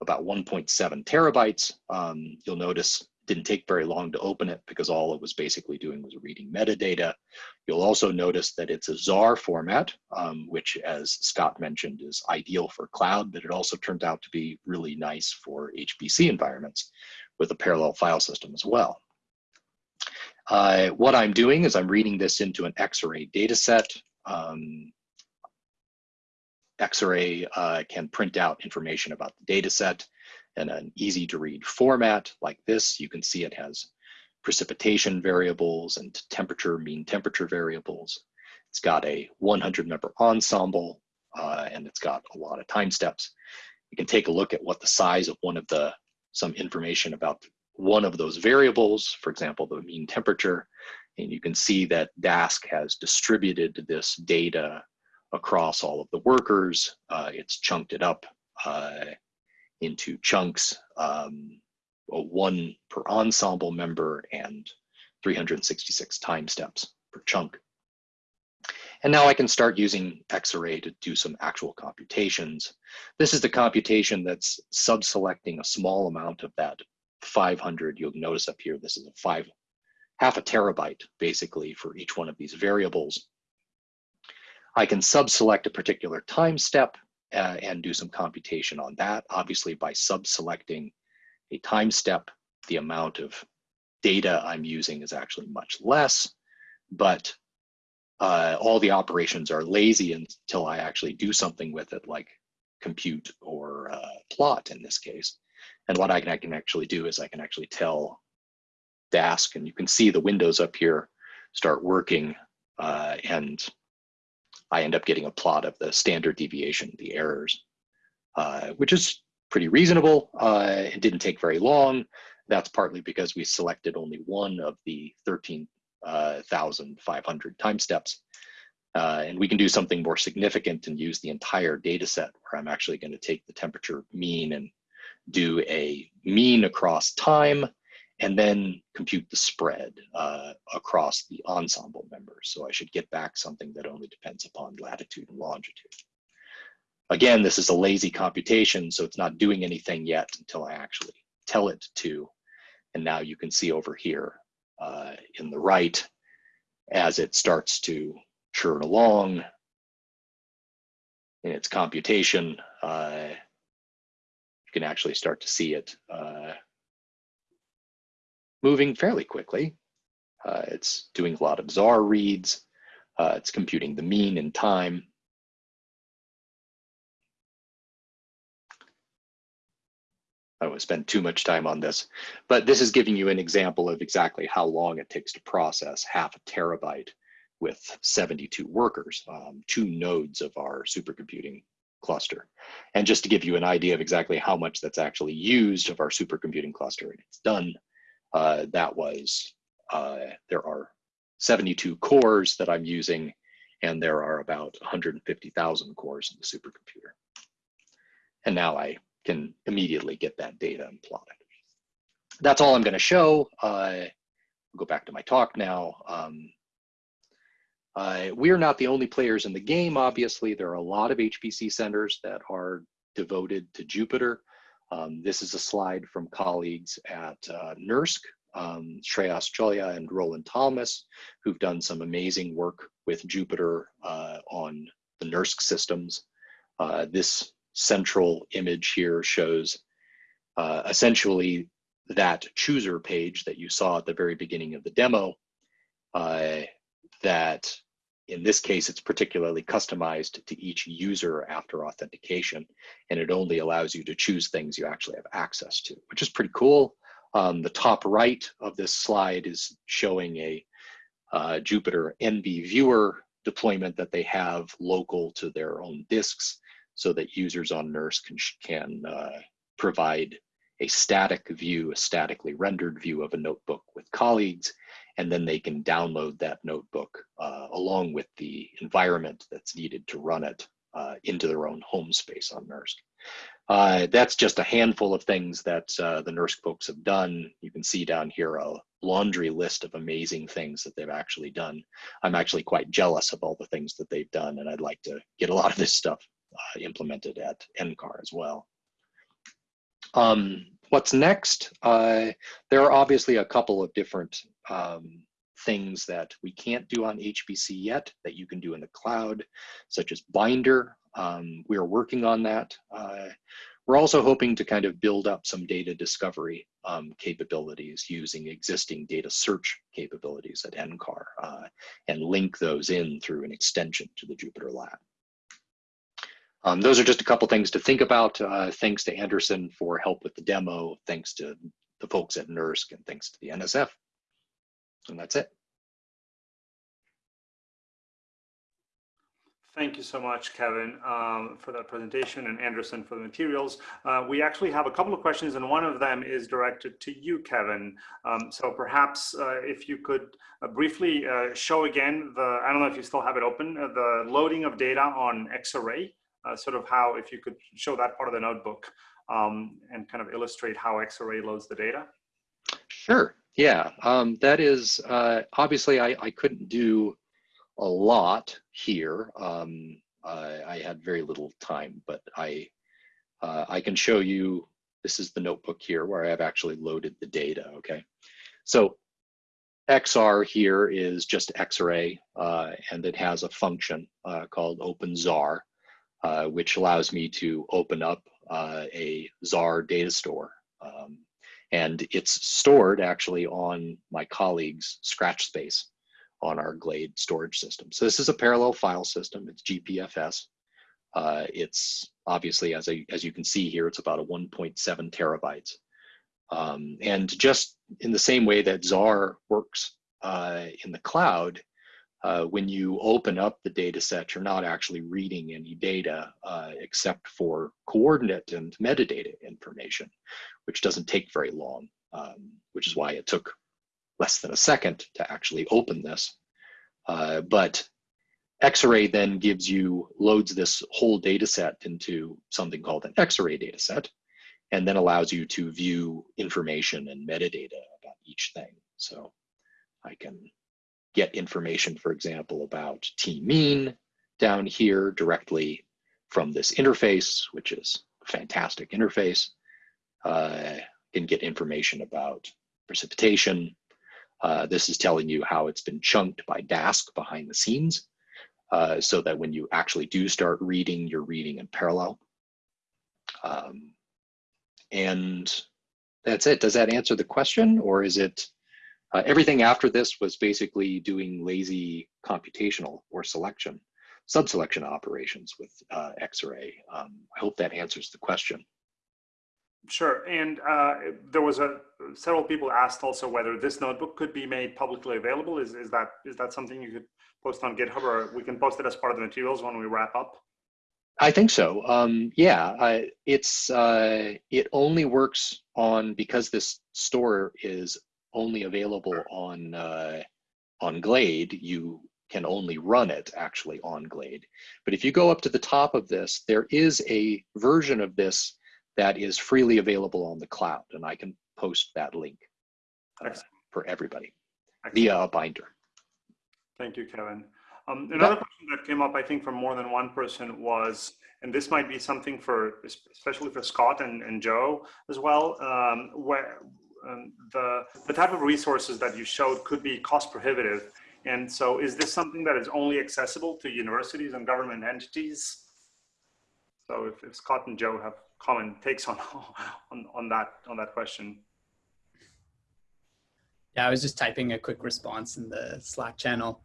C: about 1.7 terabytes. Um, you'll notice didn't take very long to open it because all it was basically doing was reading metadata. You'll also notice that it's a Zarr format, um, which as Scott mentioned is ideal for cloud, but it also turned out to be really nice for HPC environments with a parallel file system as well. Uh, what I'm doing is I'm reading this into an Xarray dataset. Um, Xarray uh, can print out information about the dataset in an easy to read format like this. You can see it has precipitation variables and temperature, mean temperature variables. It's got a 100 member ensemble uh, and it's got a lot of time steps. You can take a look at what the size of one of the, some information about one of those variables, for example, the mean temperature, and you can see that Dask has distributed this data across all of the workers. Uh, it's chunked it up uh, into chunks, um, one per ensemble member and 366 time steps per chunk. And now I can start using Xarray to do some actual computations. This is the computation that's sub-selecting a small amount of that 500. You'll notice up here, this is a five, half a terabyte basically for each one of these variables. I can sub-select a particular time step uh, and do some computation on that. Obviously, by sub-selecting a time step, the amount of data I'm using is actually much less, but uh, all the operations are lazy until I actually do something with it, like compute or uh, plot in this case. And what I can, I can actually do is I can actually tell Dask, and you can see the windows up here start working, uh, and I end up getting a plot of the standard deviation, the errors, uh, which is pretty reasonable. Uh, it didn't take very long. That's partly because we selected only one of the 13,500 uh, time steps. Uh, and we can do something more significant and use the entire data set where I'm actually going to take the temperature mean and do a mean across time and then compute the spread uh, across the ensemble members. So I should get back something that only depends upon latitude and longitude. Again, this is a lazy computation, so it's not doing anything yet until I actually tell it to. And now you can see over here uh, in the right, as it starts to churn along in its computation, uh, you can actually start to see it uh, moving fairly quickly. Uh, it's doing a lot of Zarr reads. Uh, it's computing the mean in time. I don't want to spend too much time on this, but this is giving you an example of exactly how long it takes to process half a terabyte with 72 workers, um, two nodes of our supercomputing cluster. And just to give you an idea of exactly how much that's actually used of our supercomputing cluster, and it's done uh, that was, uh, there are 72 cores that I'm using, and there are about 150,000 cores in the supercomputer. And now I can immediately get that data and plot it. That's all I'm gonna show. Uh, I'll go back to my talk now. Um, uh, we are not the only players in the game, obviously. There are a lot of HPC centers that are devoted to Jupyter. Um, this is a slide from colleagues at uh, NERSC, um, Shreyas Cholia and Rollin Thomas, who've done some amazing work with Jupyter uh, on the NERSC systems. Uh, this central image here shows uh, essentially that chooser page that you saw at the very beginning of the demo uh, that in this case, it's particularly customized to each user after authentication, and it only allows you to choose things you actually have access to, which is pretty cool. Um, the top right of this slide is showing a uh, Jupyter NBViewer deployment that they have local to their own disks so that users on NERSC can, can uh, provide a static view, a statically rendered view of a notebook with colleagues, and then they can download that notebook uh, along with the environment that's needed to run it uh, into their own home space on NERSC. Uh, that's just a handful of things that uh, the NERSC folks have done. You can see down here a laundry list of amazing things that they've actually done. I'm actually quite jealous of all the things that they've done, and I'd like to get a lot of this stuff uh, implemented at NCAR as well. Um, what's next? Uh, there are obviously a couple of different um, things that we can't do on HPC yet that you can do in the cloud, such as Binder. Um, we are working on that. Uh, we're also hoping to kind of build up some data discovery um, capabilities using existing data search capabilities at NCAR uh, and link those in through an extension to the Jupyter Lab. Um, those are just a couple things to think about. Uh, thanks to Anderson for help with the demo. Thanks to the folks at NERSC and thanks to the NSF. And that's it.
A: Thank you so much, Kevin, um, for that presentation and Anderson for the materials. Uh, we actually have a couple of questions and one of them is directed to you, Kevin. Um, so perhaps uh, if you could uh, briefly uh, show again the, I don't know if you still have it open, uh, the loading of data on Xarray, uh, sort of how, if you could show that part of the notebook um, and kind of illustrate how Xarray loads the data.
C: Sure, yeah, um, that is, obviously I, I couldn't do a lot here. Um, I, I, had very little time, but I, uh, I can show you, this is the notebook here where I've actually loaded the data, okay? So XR here is just Xarray, uh, and it has a function uh, called OpenZar, uh, which allows me to open up uh, a Zarr data store. Um, and it's stored actually on my colleague's Scratch space on our Glade storage system. So this is a parallel file system. It's GPFS. Uh, it's obviously, as, as you can see here, it's about a 1.7 terabytes. Um, and just in the same way that Zarr works uh, in the cloud, uh, when you open up the data set, you're not actually reading any data uh, except for coordinate and metadata information, which doesn't take very long, um, which is why it took less than a second to actually open this. Uh, but Xarray then gives you, loads this whole data set into something called an Xarray data set, and then allows you to view information and metadata about each thing. So I can get information, for example, about T mean down here directly from this interface, which is a fantastic interface. Uh, can get information about precipitation. Uh, this is telling you how it's been chunked by Dask behind the scenes uh, so that when you actually do start reading, you're reading in parallel. Um, and that's it. Does that answer the question or is it uh, everything after this was basically doing lazy computational or selection, subselection operations with uh, Xarray. Um, I hope that answers the question.
A: Sure, and uh, there was a several people asked also whether this notebook could be made publicly available. Is is that is that something you could post on GitHub, or we can post it as part of the materials when we wrap up?
C: I think so. Um, yeah, I, it's uh, it only works on because this store is only available on uh, on Glade. You can only run it actually on Glade. But if you go up to the top of this, there is a version of this that is freely available on the cloud, and I can post that link uh, for everybody Excellent. via a binder.
A: Thank you, Kevin. Um, another question that came up, I think, from more than one person was, and this might be something for, especially for Scott and, and Joe as well, um, where um, the, the type of resources that you showed could be cost prohibitive. And so is this something that is only accessible to universities and government entities? So if, if Scott and Joe have common takes on, on, on, that, on that question.
B: Yeah, I was just typing a quick response in the Slack channel.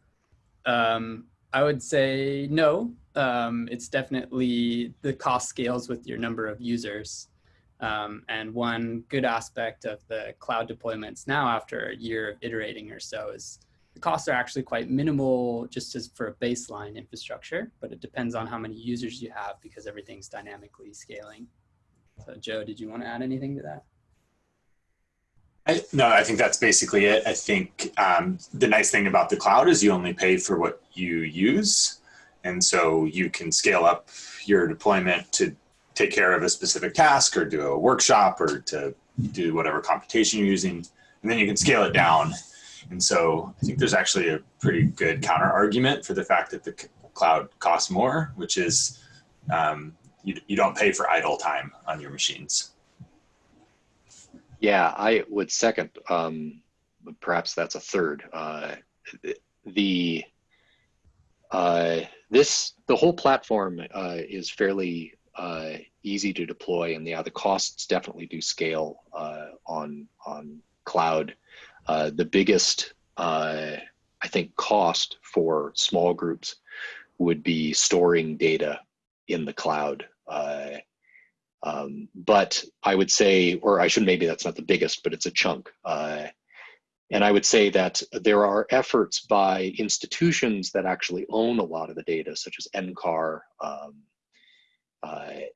B: Um, I would say no. Um, it's definitely the cost scales with your number of users. Um, and one good aspect of the cloud deployments now after a year of iterating or so is the costs are actually quite minimal just as for a baseline infrastructure, but it depends on how many users you have because everything's dynamically scaling. So Joe, did you want to add anything to that?
E: I, no, I think that's basically it. I think um, the nice thing about the cloud is you only pay for what you use. And so you can scale up your deployment to take care of a specific task or do a workshop or to do whatever computation you're using. And then you can scale it down. And so I think there's actually a pretty good counter argument for the fact that the cloud costs more, which is um, you, you don't pay for idle time on your machines.
C: Yeah, I would second. Um, perhaps that's a third. Uh, the uh, this the whole platform uh, is fairly uh, easy to deploy, and yeah, the costs definitely do scale uh, on on cloud. Uh, the biggest, I think, cost for small groups would be storing data in the cloud. Um, but I would say, or I should maybe that's not the biggest, but it's a chunk. Uh, and I would say that there are efforts by institutions that actually own a lot of the data, such as NCAR um, uh,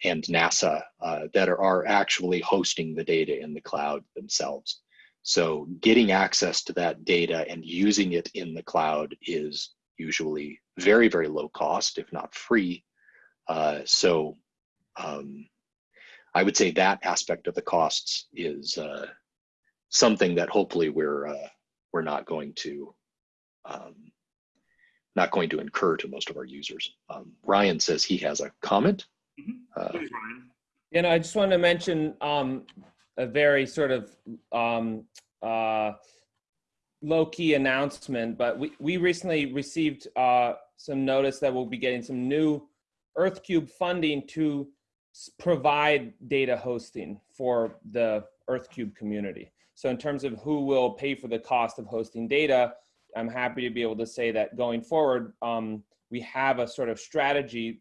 C: and NASA, uh, that are, are actually hosting the data in the cloud themselves. So getting access to that data and using it in the cloud is usually very, very low cost, if not free. Uh, so um, I would say that aspect of the costs is uh, something that hopefully we're uh, we're not going to um, not going to incur to most of our users. Um, Ryan says he has a comment.
A: Mm -hmm. uh, Please, Ryan.
F: And I just want to mention um, a very sort of um, uh, low key announcement, but we, we recently received uh, some notice that we'll be getting some new EarthCube funding to provide data hosting for the EarthCube community. So in terms of who will pay for the cost of hosting data, I'm happy to be able to say that going forward, um, we have a sort of strategy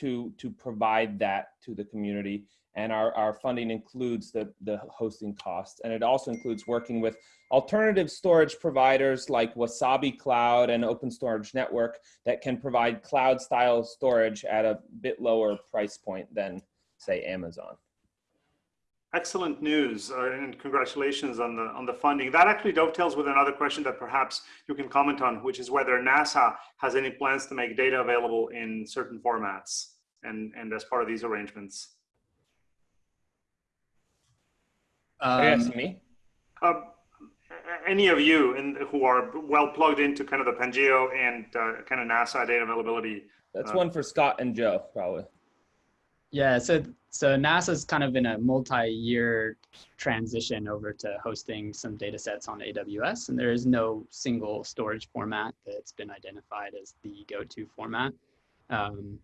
F: to to provide that to the community. And our, our funding includes the, the hosting costs. And it also includes working with alternative storage providers like Wasabi Cloud and Open Storage Network that can provide cloud style storage at a bit lower price point than say Amazon.
A: Excellent news uh, and congratulations on the on the funding. That actually dovetails with another question that perhaps you can comment on, which is whether NASA has any plans to make data available in certain formats and and as part of these arrangements.
B: Um,
F: yes, me.
A: Uh, any of you in, who are well plugged into kind of the Pangeo and uh, kind of NASA data availability.
F: That's
A: Uh,
F: one for Scott and Joe, probably.
B: Yeah, so so NASA's kind of in a multi-year transition over to hosting some data sets on AWS, and there is no single storage format that's been identified as the go-to format. Um,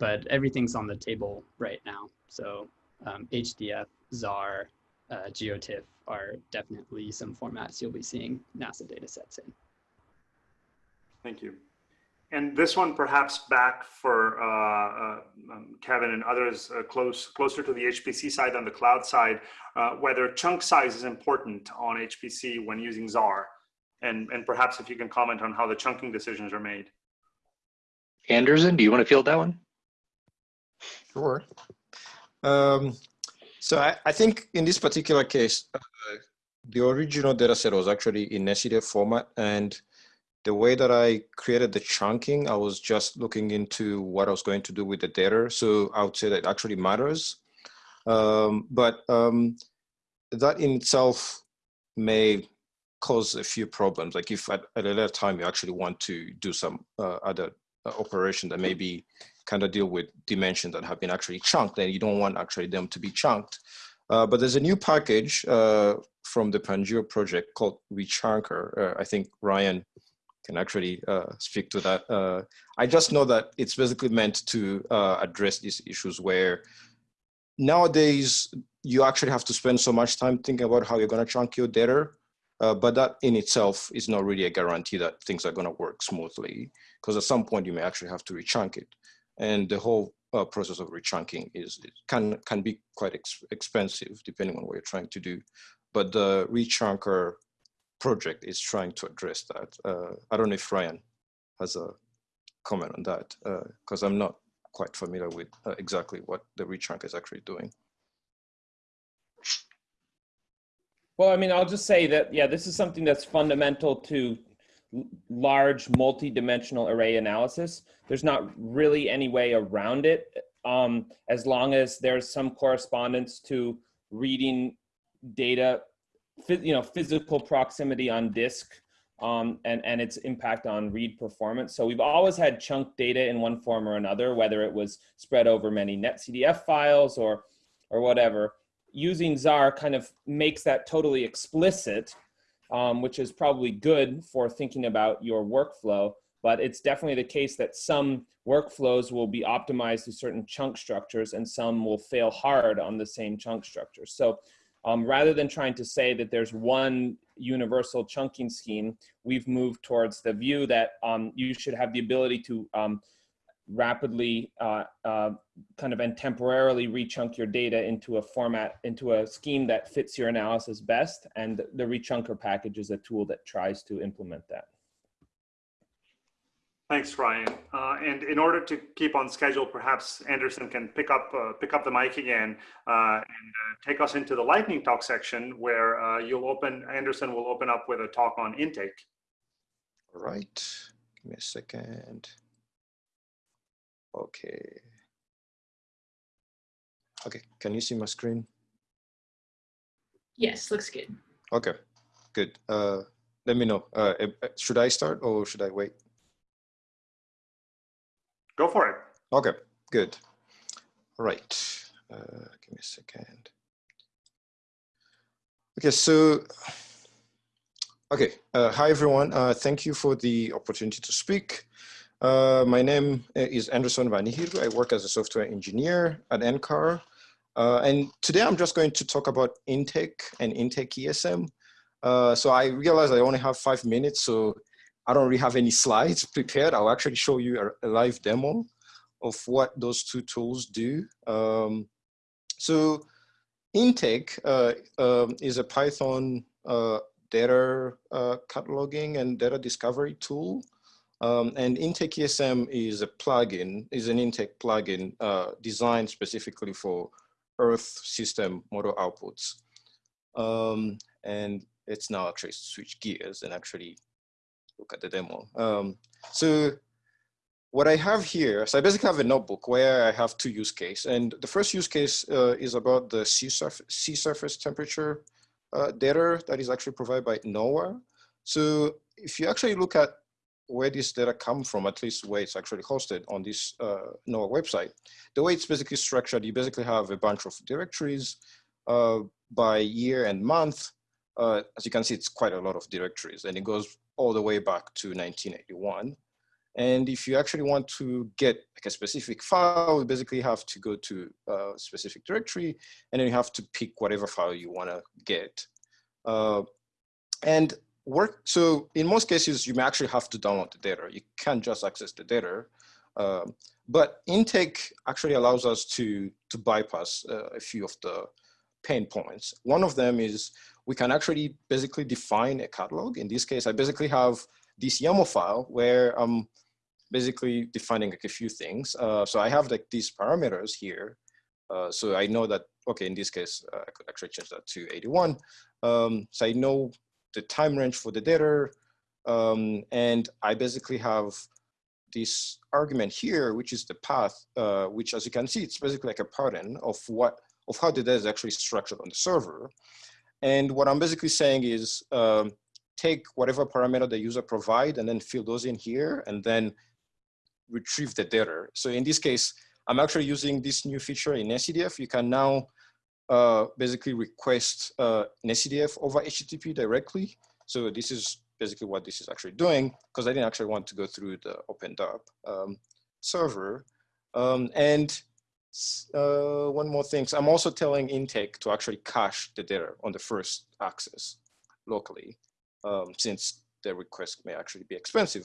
B: but everything's on the table right now. So um, HDF, Zarr, uh, GeoTIFF are definitely some formats you'll be seeing NASA data sets in.
A: Thank you. And this one perhaps back for uh, uh, um, Kevin and others uh, close closer to the HPC side than the cloud side, uh, whether chunk size is important on HPC when using Zarr, and and perhaps if you can comment on how the chunking decisions are made.
C: Anderson, do you want to field that one?
G: Sure. Um, so I, I think in this particular case, uh, the original data set was actually in SCDF format. And the way that I created the chunking, I was just looking into what I was going to do with the data. So I would say that it actually matters. Um, but um, that in itself may cause a few problems. Like if at, at a later time you actually want to do some uh, other uh, operation that maybe kind of deal with dimensions that have been actually chunked and you don't want actually them to be chunked. Uh, but there's a new package uh, from the Pangeo project called Rechunker. Uh, I think Ryan can actually uh, speak to that. Uh, I just know that it's basically meant to uh, address these issues where nowadays you actually have to spend so much time thinking about how you're gonna chunk your data uh, but that in itself is not really a guarantee that things are going to work smoothly because at some point you may actually have to rechunk it. And the whole uh, process of rechunking is can can be quite ex expensive depending on what you're trying to do. But the rechunker project is trying to address that. Uh, I don't know if Ryan has a comment on that because I'm not quite familiar with uh, exactly what the rechunk is actually doing.
F: Well, I mean, I'll just say that, yeah, this is something that's fundamental to large multi-dimensional array analysis. There's not really any way around it um, as long as there's some correspondence to reading data, you know, physical proximity on disk um, and, and its impact on read performance. So we've always had chunk data in one form or another, whether it was spread over many netcdf files or, or whatever using Zarr kind of makes that totally explicit, um, which is probably good for thinking about your workflow. But it's definitely the case that some workflows will be optimized to certain chunk structures and some will fail hard on the same chunk structures. So um, rather than trying to say that there's one universal chunking scheme, we've moved towards the view that um, you should have the ability to um, rapidly uh, uh, kind of and temporarily rechunk your data into a format, into a scheme that fits your analysis best. And the rechunker package is a tool that tries to implement that.
A: Thanks, Ryan. Uh, and in order to keep on schedule, perhaps Anderson can pick up uh, pick up the mic again uh, and uh, take us into the lightning talk section, where uh, you'll open Anderson will open up with a talk on intake.
G: All right, give me a second. Okay. Okay, can you see my screen?
D: Yes, looks good.
G: Okay, good. Uh, let me know. Uh, should I start or should I wait?
A: Go for it.
G: Okay, good. All right. Uh, give me a second. Okay, so, okay. Uh, hi, everyone. Uh, thank you for the opportunity to speak. Uh, my name is Anderson Banihirwe. I work as a software engineer at NCAR. Uh, and today I'm just going to talk about intake and intake ESM. Uh, so I realize I only have five minutes, so I don't really have any slides prepared. I'll actually show you a, live demo of what those two tools do. Um, so intake uh, um, is a Python uh, data uh, cataloging and data discovery tool. Um, and Intake ESM is a plugin, is an intake plugin uh, designed specifically for Earth system model outputs. Um, and let's now actually switch gears and actually look at the demo. Um, so what I have here, so I basically have a notebook where I have two use cases. And the first use case uh, is about the sea, sea surface temperature uh, data that is actually provided by NOAA. So if you actually look at where this data come from, at least where it's actually hosted on this uh, NOAA website, the way it's basically structured, you basically have a bunch of directories uh, by year and month. Uh, as you can see, it's quite a lot of directories and it goes all the way back to 1981. And if you actually want to get like a specific file, you basically have to go to a specific directory and then you have to pick whatever file you want to get. Uh, and work, so in most cases, you may actually have to download the data. You can't just access the data. Um, but intake actually allows us to, to bypass uh, a few of the pain points. One of them is we can actually basically define a catalog. In this case, I basically have this YAML file where I'm basically defining like a few things. Uh, so I have like these parameters here. Uh, so I know that, okay, in this case, uh, I could actually change that to 81. Um, so I know the time range for the data. Um, and I basically have this argument here, which is the path, uh, which as you can see, it's basically like a pattern of what, of how the data is actually structured on the server. And what I'm basically saying is um, take whatever parameter the user provide and then fill those in here and then retrieve the data. So in this case, I'm actually using this new feature in NetCDF. You can now uh, basically request uh, an NetCDF over HTTP directly. So this is basically what this is actually doing because I didn't actually want to go through the OpenDAP um, server. Um, and uh, one more thing, so I'm also telling Intake to actually cache the data on the first access locally um, since the request may actually be expensive.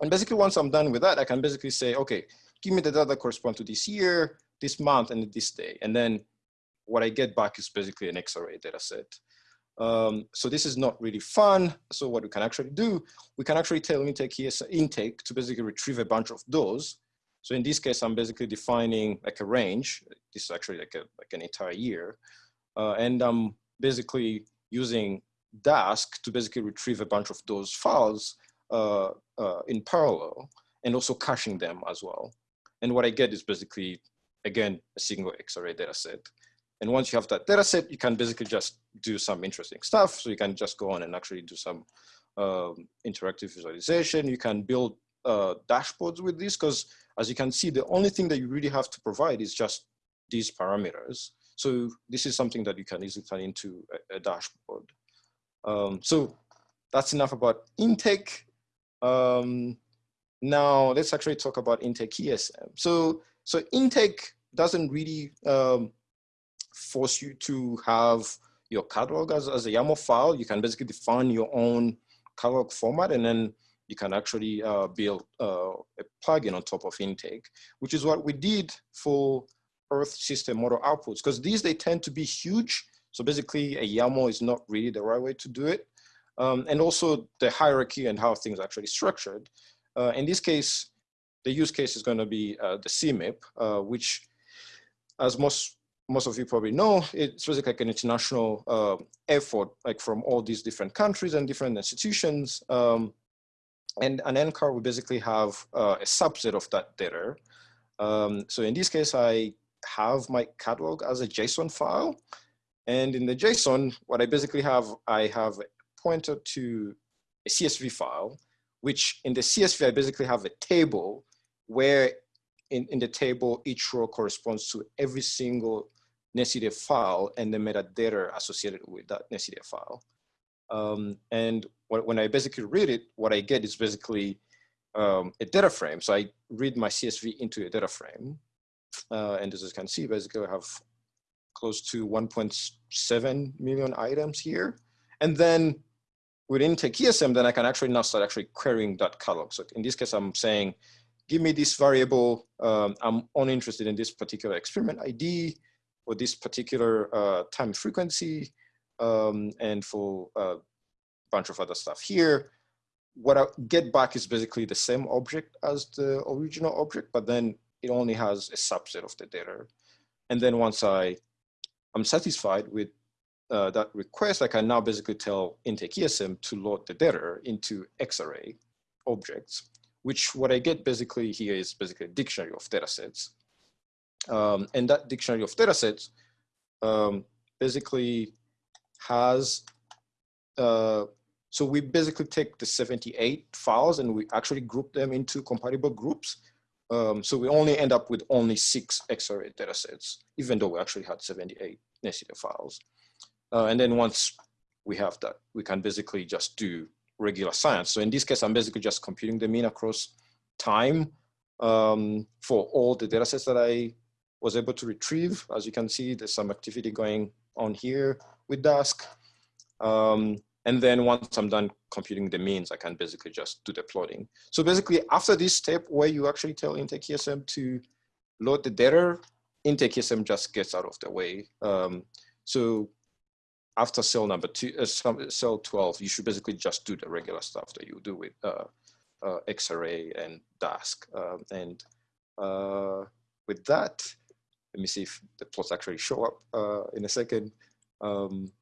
G: And basically once I'm done with that, I can basically say, okay, give me the data that correspond to this year, this month, and this day. And then what I get back is basically an Xarray data set. Um, so this is not really fun. So what we can actually do, we can actually tell intake here, intake to basically retrieve a bunch of those. So in this case, I'm basically defining like a range. This is actually like, a, like an entire year. Uh, and I'm basically using Dask to basically retrieve a bunch of those files uh, uh, in parallel and also caching them as well. And what I get is basically, again, a single Xarray data set. And once you have that data set, you can basically just do some interesting stuff. So you can just go on and actually do some um, interactive visualization. You can build uh, dashboards with this because as you can see, the only thing that you really have to provide is just these parameters. So this is something that you can easily turn into a, a dashboard. Um, so that's enough about intake. Um, now let's actually talk about intake ESM. So, so intake doesn't really um, force you to have your catalog as, as a YAML file. You can basically define your own catalog format and then you can actually uh, build uh, a plugin on top of intake, which is what we did for Earth system model outputs, because these, they tend to be huge. So basically a YAML is not really the right way to do it um, and also the hierarchy and how things are actually structured. Uh, in this case, the use case is going to be uh, the CMIP, uh, which, as most most of you probably know, it's basically like an international uh, effort, like from all these different countries and different institutions. Um, and an NCAR will basically have uh, a subset of that data. Um, so in this case, I have my catalog as a JSON file. And in the JSON, what I basically have, I have a pointer to a CSV file, which in the CSV, I basically have a table where in, in the table, each row corresponds to every single NetCDF file and the metadata associated with that NetCDF file. Um, and when I basically read it, what I get is basically um, a data frame. So I read my CSV into a data frame. Uh, and as you can see, basically I have close to 1.7 million items here. And then within intake ESM, then I can actually now start actually querying that catalog. So in this case, I'm saying, give me this variable. Um, I'm only interested in this particular experiment ID or this particular uh, time frequency um, and for a bunch of other stuff here. What I get back is basically the same object as the original object, but then it only has a subset of the data. And then once I, I'm satisfied with uh, that request, I can now basically tell intake ESM to load the data into Xarray objects, which what I get basically here is basically a dictionary of data sets. Um, and that dictionary of data sets um, basically has, uh, so we basically take the 78 files and we actually group them into compatible groups. Um, so we only end up with only six Xarray data sets, even though we actually had 78 nested files. Uh, and then once we have that, we can basically just do regular science. So in this case, I'm basically just computing the mean across time um, for all the data sets that I was able to retrieve. As you can see, there's some activity going on here with Dask. Um, and then once I'm done computing the means, I can basically just do the plotting. So basically after this step where you actually tell Intake ESM to load the data, Intake ESM just gets out of the way. Um, so after cell number two, uh, cell 12, you should basically just do the regular stuff that you do with uh, uh, Xarray and Dask. Um, and uh, with that, let me see if the plots actually show up uh, in a second. Um,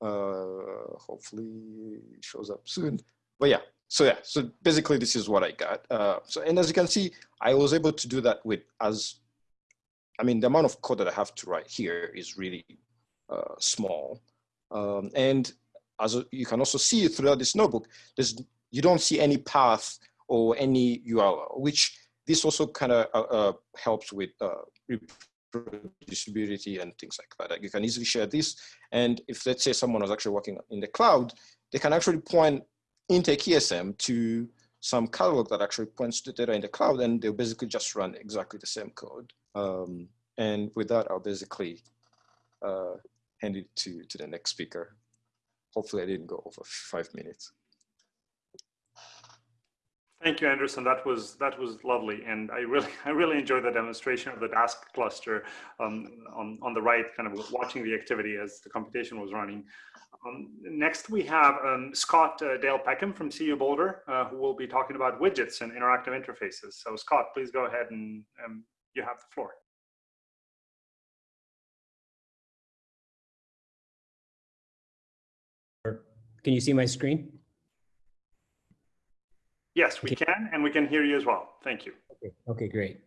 G: uh, hopefully it shows up soon. But yeah, so yeah, so basically this is what I got. Uh, so, and as you can see, I was able to do that with as, I mean, the amount of code that I have to write here is really uh, small. Um, and as you can also see throughout this notebook, there's, you don't see any path or any URL, which this also kind of uh, uh, helps with reproducibility and things like that. Like you can easily share this. And if let's say someone was actually working in the cloud, they can actually point intake ESM to some catalog that actually points to data in the cloud and they'll basically just run exactly the same code. Um, and with that, I'll basically uh, hand it to, to the next speaker. Hopefully I didn't go over five minutes.
A: Thank you, Anderson. That was that was lovely, and I really I really enjoyed the demonstration of the Dask cluster um, on on the right, kind of watching the activity as the computation was running. Um, next, we have um, Scott uh, Dale Peckham from CU Boulder, uh, who will be talking about widgets and interactive interfaces. So, Scott, please go ahead and um, you have the floor.
H: Can you see my screen?
A: Yes, we okay. can, and we can hear you as well. Thank you.
H: Okay, okay great.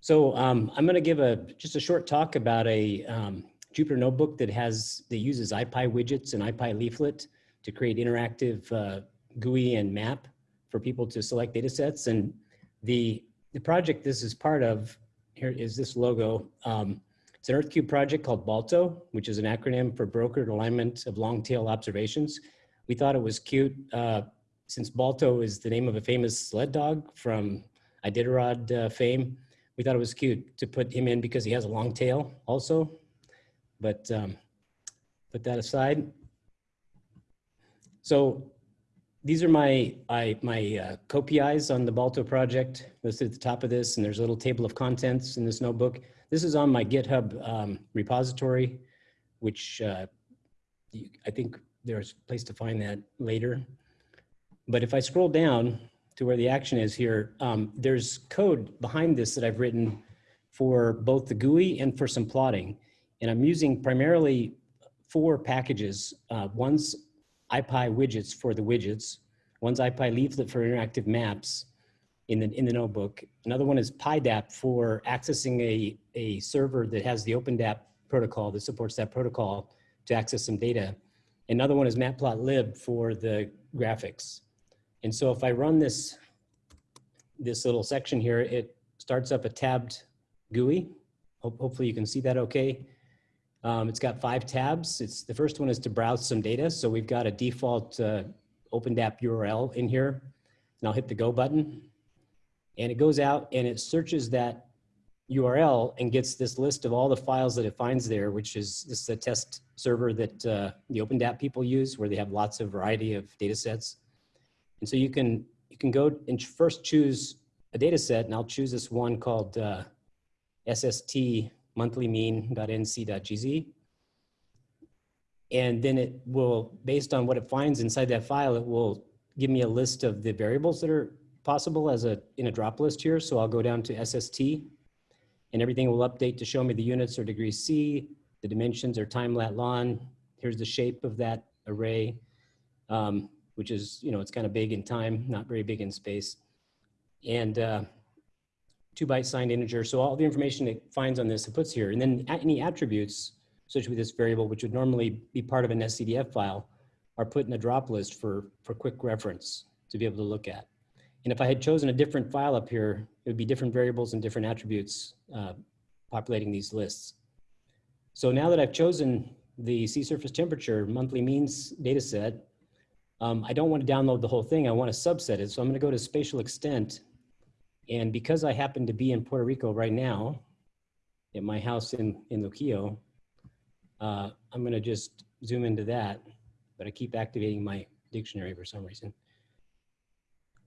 H: So um, I'm going to give a just a short talk about a um, Jupyter notebook that has that uses IPy widgets and IPy leaflet to create interactive uh, GUI and map for people to select data sets. And the the project this is part of here is this logo. Um, it's an EarthCube project called BALTO, which is an acronym for Brokered Alignment of Long Tail Observations. We thought it was cute. Uh, since Balto is the name of a famous sled dog from Iditarod uh, fame, we thought it was cute to put him in because he has a long tail also. But um, put that aside. So these are my I, my uh, on the Balto project listed at the top of this, and there's a little table of contents in this notebook. This is on my GitHub um, repository, which uh, I think there's a place to find that later. But if I scroll down to where the action is here, um, there's code behind this that I've written for both the GUI and for some plotting. And I'm using primarily four packages. Uh, one's IPy widgets for the widgets. One's IPy leaflet for interactive maps in the, in the notebook. Another one is PyDAP for accessing a, a server that has the OpenDAP protocol that supports that protocol to access some data. Another one is matplotlib for the graphics. And so if I run this, this little section here, it starts up a tabbed GUI. hopefully you can see that okay. Um, it's got five tabs. It's The first one is to browse some data. So we've got a default uh, OpenDAP URL in here. And I'll hit the go button. And it goes out and it searches that URL and gets this list of all the files that it finds there, which is this is a test server that uh, the OpenDAP people use where they have lots of variety of data sets. And so you can you can go and first choose a data set, and I'll choose this one called uh, SST monthly mean.nc.gz. And then it will, based on what it finds inside that file, it will give me a list of the variables that are possible as a in a drop list here. So I'll go down to SST and everything will update to show me the units or degrees C, the dimensions are time lat lon. Here's the shape of that array, um, which is, you know, it's kind of big in time, not very big in space. And uh, two byte signed integer. So all the information it finds on this, it puts here. And then any attributes associated with this variable, which would normally be part of an NetCDF file, are put in a drop list for, for quick reference to be able to look at. And if I had chosen a different file up here, it would be different variables and different attributes uh, populating these lists. So now that I've chosen the sea surface temperature monthly means data set, um, I don't want to download the whole thing. I want to subset it. So I'm going to go to spatial extent. And because I happen to be in Puerto Rico right now, at my house in, in Luquillo, uh, I'm going to just zoom into that, but I keep activating my dictionary for some reason.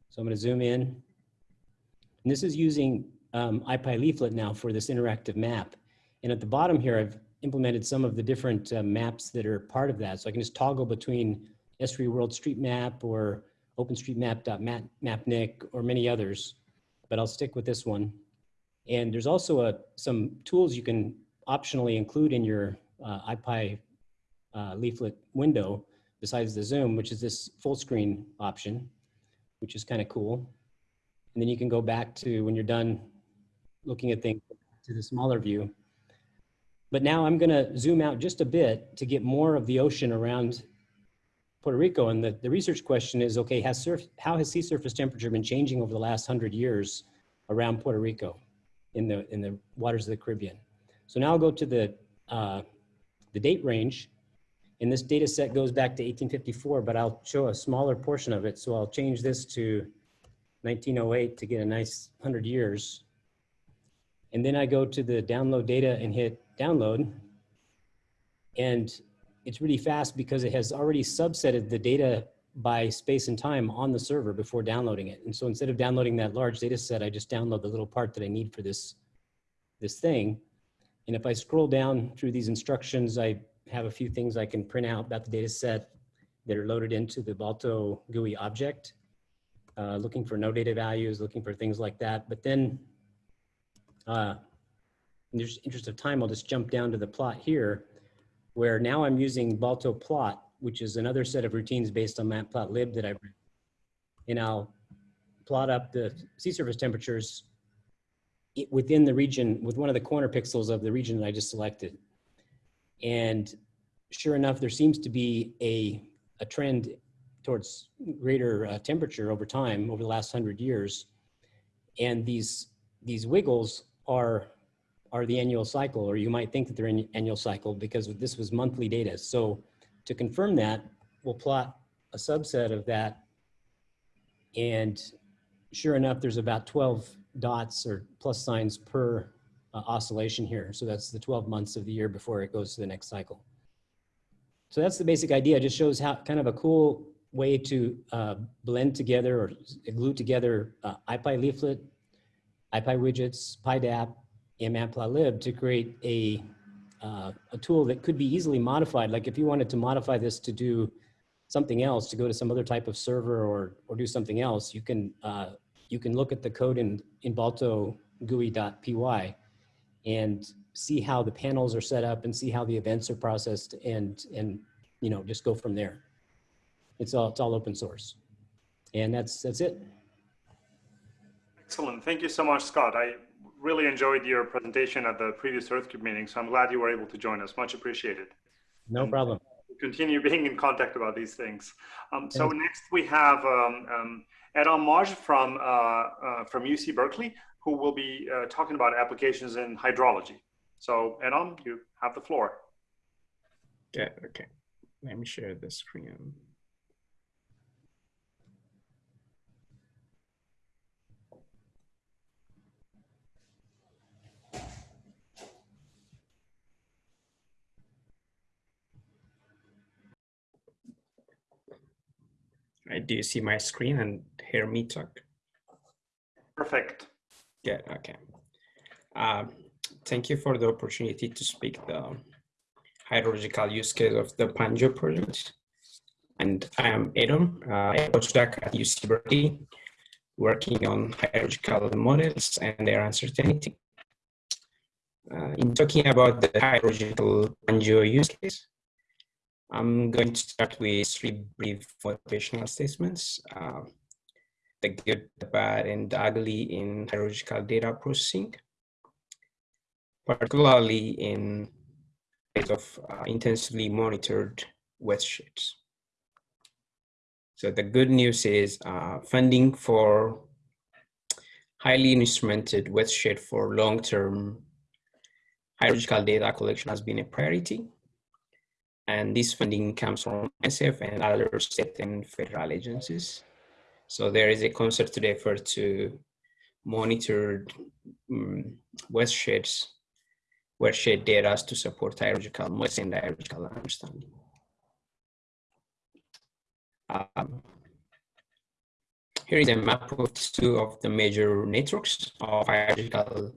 H: So I'm going to zoom in. And this is using um, IPy leaflet now for this interactive map. And at the bottom here, I've implemented some of the different uh, maps that are part of that. So I can just toggle between Esri World Street Map or OpenStreetMap.mapnik or many others, but I'll stick with this one. And there's also a, some tools you can optionally include in your uh, IPy uh, leaflet window besides the zoom, which is this full screen option, which is kind of cool. And then you can go back to when you're done looking at things to the smaller view. But now I'm gonna zoom out just a bit to get more of the ocean around Puerto Rico. And the, the research question is, okay, has surf, how has sea surface temperature been changing over the last hundred years around Puerto Rico in the, in the waters of the Caribbean? So now I'll go to the, uh, the date range. And this data set goes back to 1854, but I'll show a smaller portion of it. So I'll change this to 1908 to get a nice 100 years. And then I go to the download data and hit download. And it's really fast because it has already subsetted the data by space and time on the server before downloading it. And so instead of downloading that large data set, I just download the little part that I need for this, this thing. And if I scroll down through these instructions, I have a few things I can print out about the data set that are loaded into the Balto GUI object, uh, looking for no data values, looking for things like that. But then, uh, in the interest of time, I'll just jump down to the plot here, where now I'm using Balto plot, which is another set of routines based on matplotlib that I've written. And I'll plot up the sea surface temperatures within the region with one of the corner pixels of the region that I just selected. And sure enough, there seems to be a, a trend towards greater uh, temperature over time over the last hundred years. And these, these wiggles are, are the annual cycle, or you might think that they're in annual cycle because this was monthly data. So to confirm that, we'll plot a subset of that. And sure enough, there's about 12 dots or plus signs per uh, oscillation here. So that's the 12 months of the year before it goes to the next cycle. So that's the basic idea. It just shows how kind of a cool way to uh, blend together or glue together uh, IPy leaflet, IPy widgets, PyDAP, and matplotlib to create a, uh, a tool that could be easily modified. Like if you wanted to modify this to do something else, to go to some other type of server or, or do something else, you can, uh, you can look at the code in, in Balto GUI.py and see how the panels are set up and see how the events are processed and, and you know, just go from there. It's all, it's all open source. And that's, that's it.
A: Excellent. Thank you so much, Scott. I really enjoyed your presentation at the previous EarthCube meeting, so I'm glad you were able to join us. Much appreciated.
H: No problem.
A: Continue being in contact about these things. Um, so
H: Thanks.
A: next we have um, um, Adam Maj from, uh, uh, from UC Berkeley, who will be uh, talking about applications in hydrology. So Adam, you have the floor.
I: Yeah, okay. Let me share the screen. Right, do you see my screen and hear me talk?
A: Perfect.
I: Good, okay. Um, thank you for the opportunity to speak the hydrological use case of the Pangeo project. And I am Adam, uh, a postdoc at UC Berkeley, working on hydrological models and their uncertainty. Uh, in talking about the hydrological Pangeo use case, I'm going to start with three brief motivational statements. Uh, the good, the bad, and the ugly in hydrological data processing, particularly in case of uh, intensively monitored watersheds. So the good news is uh, funding for highly instrumented wet watershed for long-term hydrological data collection has been a priority. And this funding comes from NSF and other state and federal agencies. So there is a concerted effort to monitor um, watersheds, watershed data to support hydrological and hydrological understanding. Um, here is a map of two of the major networks of hydrological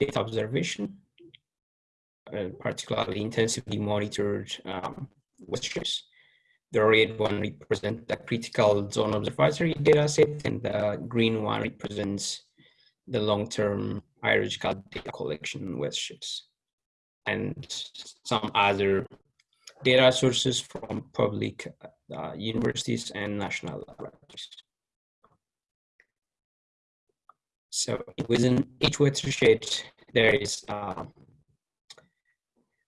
I: data observation, particularly intensively monitored um. The red one represents the critical zone observatory data set, and the green one represents the long-term hydrological data collection watersheds, and some other data sources from public uh, universities and national laboratories. So within each watershed, there is uh,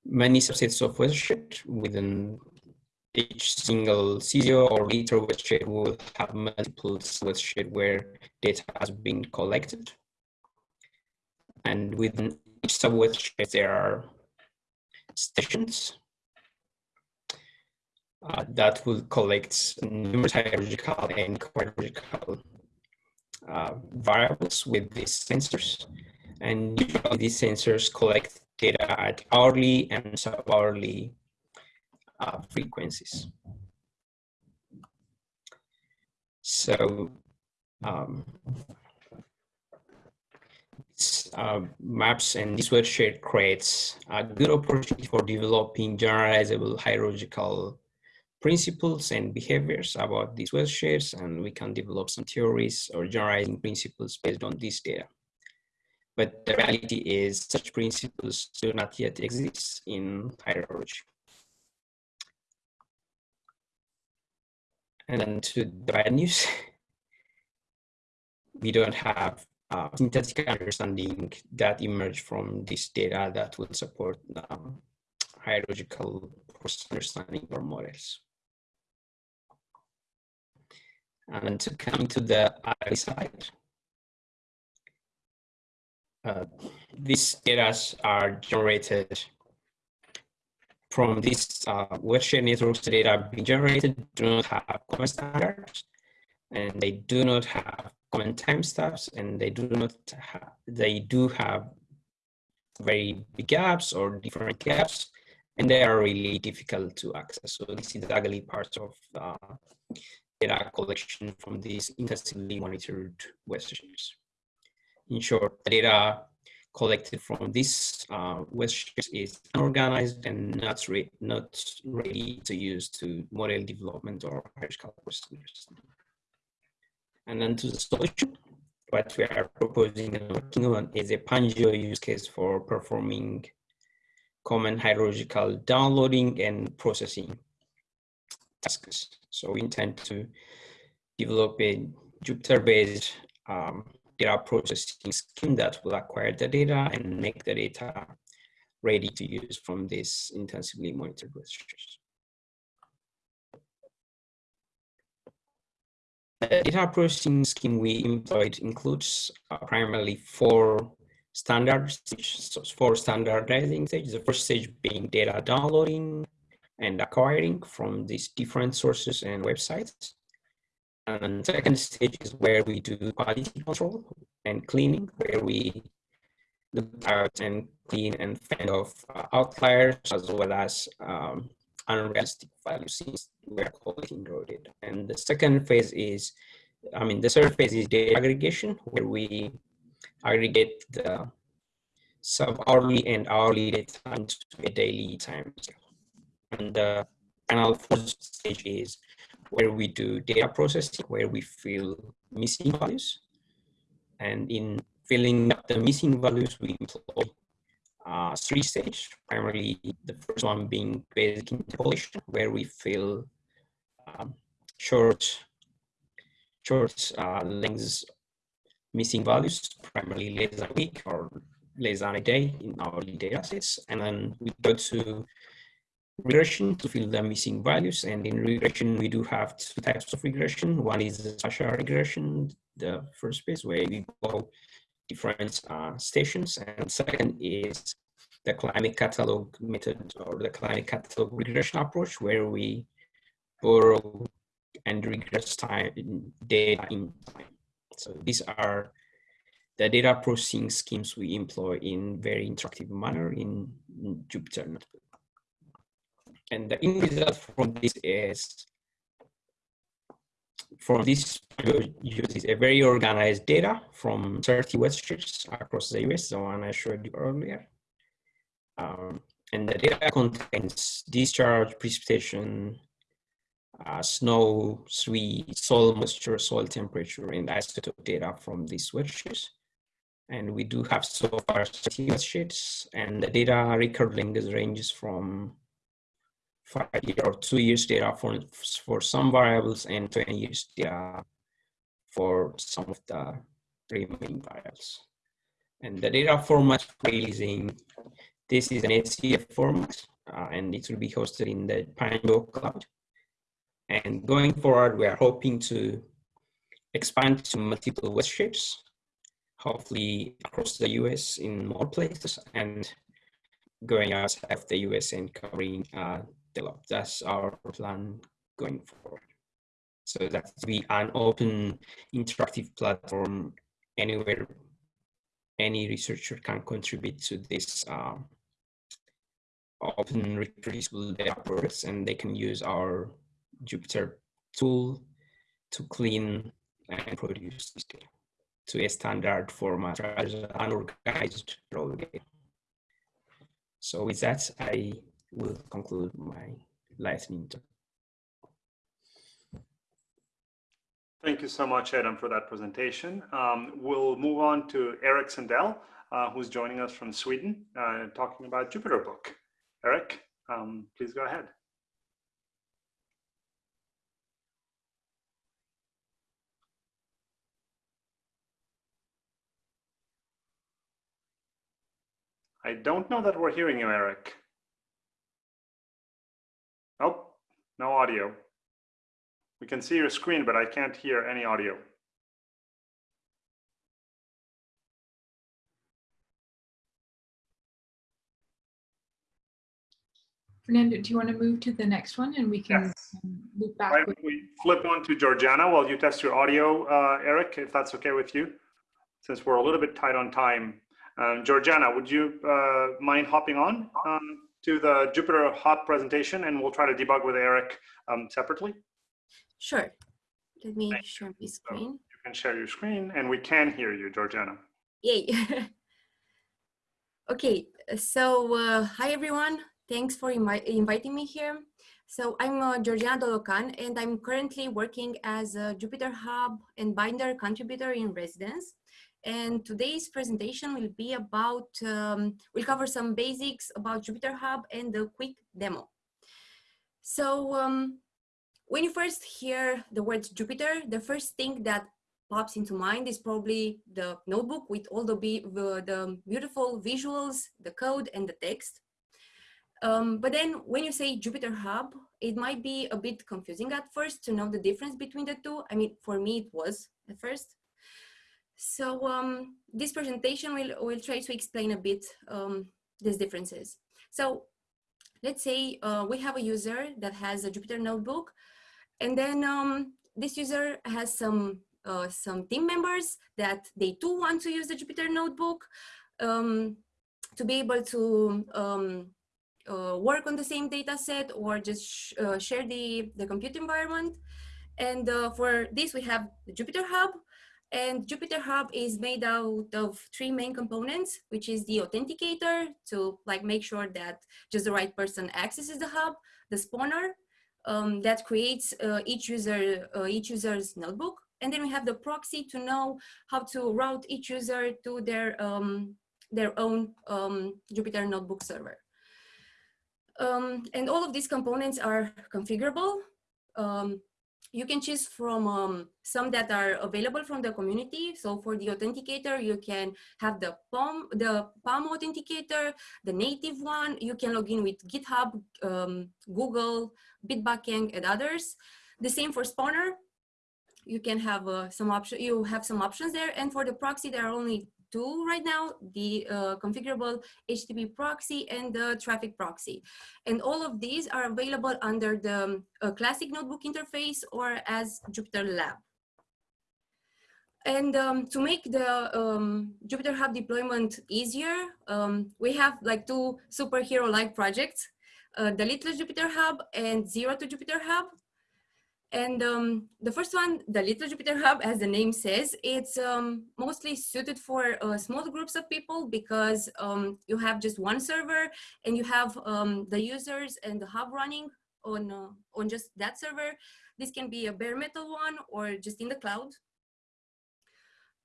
I: many subsets of watershed within each single CZO or LTER watershed will have multiple watershed where data has been collected. And within each sub watershed, there are stations uh, that will collect numerous hydrological and hydrological uh, variables with these sensors. And these sensors collect data at hourly and sub-hourly uh, frequencies. So um, uh, maps and this watershed creates a good opportunity for developing generalizable hydrological principles and behaviors about these watersheds, and we can develop some theories or generalizing principles based on this data. But the reality is such principles do not yet exist in hydrology. And then to the bad news, we don't have uh, synthetic understanding that emerge from this data that will support um, hydrological understanding or models. And to come to the other side, uh, these data are generated from these uh, watershed networks data being generated do not have common standards and they do not have common timestamps and they do not have, they do have very big gaps or different gaps and they are really difficult to access. So this is the ugly part of uh, data collection from these intensively monitored watersheds. Short, the data collected from this uh, watershed is unorganized and not, re not ready to use to model development or hydrological procedures. And then to the solution, what we are proposing and working on is a Pangeo use case for performing common hydrological downloading and processing tasks. So we intend to develop a Jupyter-based um, data processing scheme that will acquire the data and make the data ready to use from these intensively monitored registers. The data processing scheme we employed includes uh, primarily four standard four standardizing stages. The first stage being data downloading, and acquiring from these different sources and websites. And second stage is where we do quality control and cleaning, where we look out and clean and fend off uh, outliers as well as um, unrealistic values since we're raw data. And the second phase is, I mean, the third phase is data aggregation, where we aggregate the sub-hourly and hourly data into a daily time And the final fourth stage is where we do data processing, where we fill missing values. And in filling up the missing values, we employ uh, three stages, primarily the first one being basic interpolation, where we fill um, short, short uh, lengths missing values, primarily less than a week or less than a day in our data sets. And then we go to regression to fill the missing values. And in regression, we do have two types of regression. One is the spatial regression, the first phase where we go different uh, stations. And second is the climate catalog method or the climate catalog regression approach where we borrow and regress time data in time. So these are the data processing schemes we employ in very interactive manner in, in Jupyter Notebook. And the end result from this is from this uses a very organized data from 30 websites across the US, the one I showed you earlier. Um, and the data contains discharge, precipitation, uh, snow, three, soil moisture, soil temperature, and isotope data from these websites. And we do have so far 30 websites, and the data record length ranges from five year or two years data for, for some variables and 20 years data for some of the remaining variables. And the data format we're using, this is an HCF format, uh, and it will be hosted in the Pangeo cloud. And going forward, we are hoping to expand to multiple web shapes, hopefully across the US in more places and going outside of the US and covering uh, develop. That's our plan going forward. So that be an open interactive platform anywhere any researcher can contribute to this um, open reproducible data products and they can use our Jupyter tool to clean and produce to a standard format than unorganized raw data. So with that, I will conclude my lightning talk.
A: Thank you so much, Adam, for that presentation. Um, we'll move on to Erik Sundell, uh, who's joining us from Sweden, uh, talking about Jupyter Book. Eric, um, please go ahead. I don't know that we're hearing you, Eric. Oh, no audio. We can see your screen, but I can't hear any audio.
D: Fernando, do you want to move to the next one and we can
A: yes.
D: loop back?
A: Why don't we flip on to Georgiana while you test your audio, uh, Eric, if that's okay with you, since we're a little bit tight on time. Um, Georgiana, would you uh, mind hopping on? Um, to the Jupyter Hub presentation and we'll try to debug with Eric um, separately?
J: Sure. Let me Thank share my screen. So
A: you can share your screen and we can hear you, Georgiana.
J: Yay. okay, so uh, hi everyone. Thanks for invi inviting me here. So I'm uh, Georgiana Dolocan and I'm currently working as a Jupyter Hub and Binder contributor in residence. And today's presentation will be about, um, we'll cover some basics about Jupyter Hub and a quick demo. So um, when you first hear the word Jupyter, the first thing that pops into mind is probably the notebook with all the, the, the beautiful visuals, the code and the text. Um, but then when you say Jupyter Hub, it might be a bit confusing at first to know the difference between the two. I mean, for me, it was at first. So um, this presentation will, will try to explain a bit um, these differences. So let's say uh, we have a user that has a Jupyter notebook and then um, this user has some uh, some team members that they too want to use the Jupyter notebook um, to be able to um, uh, work on the same data set or just sh uh, share the, the compute environment. And uh, for this, we have the Jupyter Hub. And Jupyter Hub is made out of three main components, which is the authenticator to like make sure that just the right person accesses the hub, the spawner um, that creates uh, each user uh, each user's notebook, and then we have the proxy to know how to route each user to their um, their own um, Jupyter Notebook server. Um, and all of these components are configurable. You can choose from um, some that are available from the community. So for the authenticator, you can have the PAM, the PAM authenticator, the native one. You can log in with GitHub, um, Google, Bitbucket, and others. The same for Spawner. You can have uh, some option. You have some options there. And for the proxy, there are only two right now, the uh, configurable HTTP proxy and the Traefik proxy. And all of these are available under the uh, classic notebook interface or as Jupyter Lab. And um, to make the um, Jupyter Hub deployment easier, um, we have like two superhero-like projects, uh, the Little Jupyter Hub and Zero to Jupyter Hub. And um, the first one, the Little Jupyter Hub, as the name says, it's um, mostly suited for uh, small groups of people because um, you have just one server and you have um, the users and the hub running on, uh, on just that server. This can be a bare metal one or just in the cloud.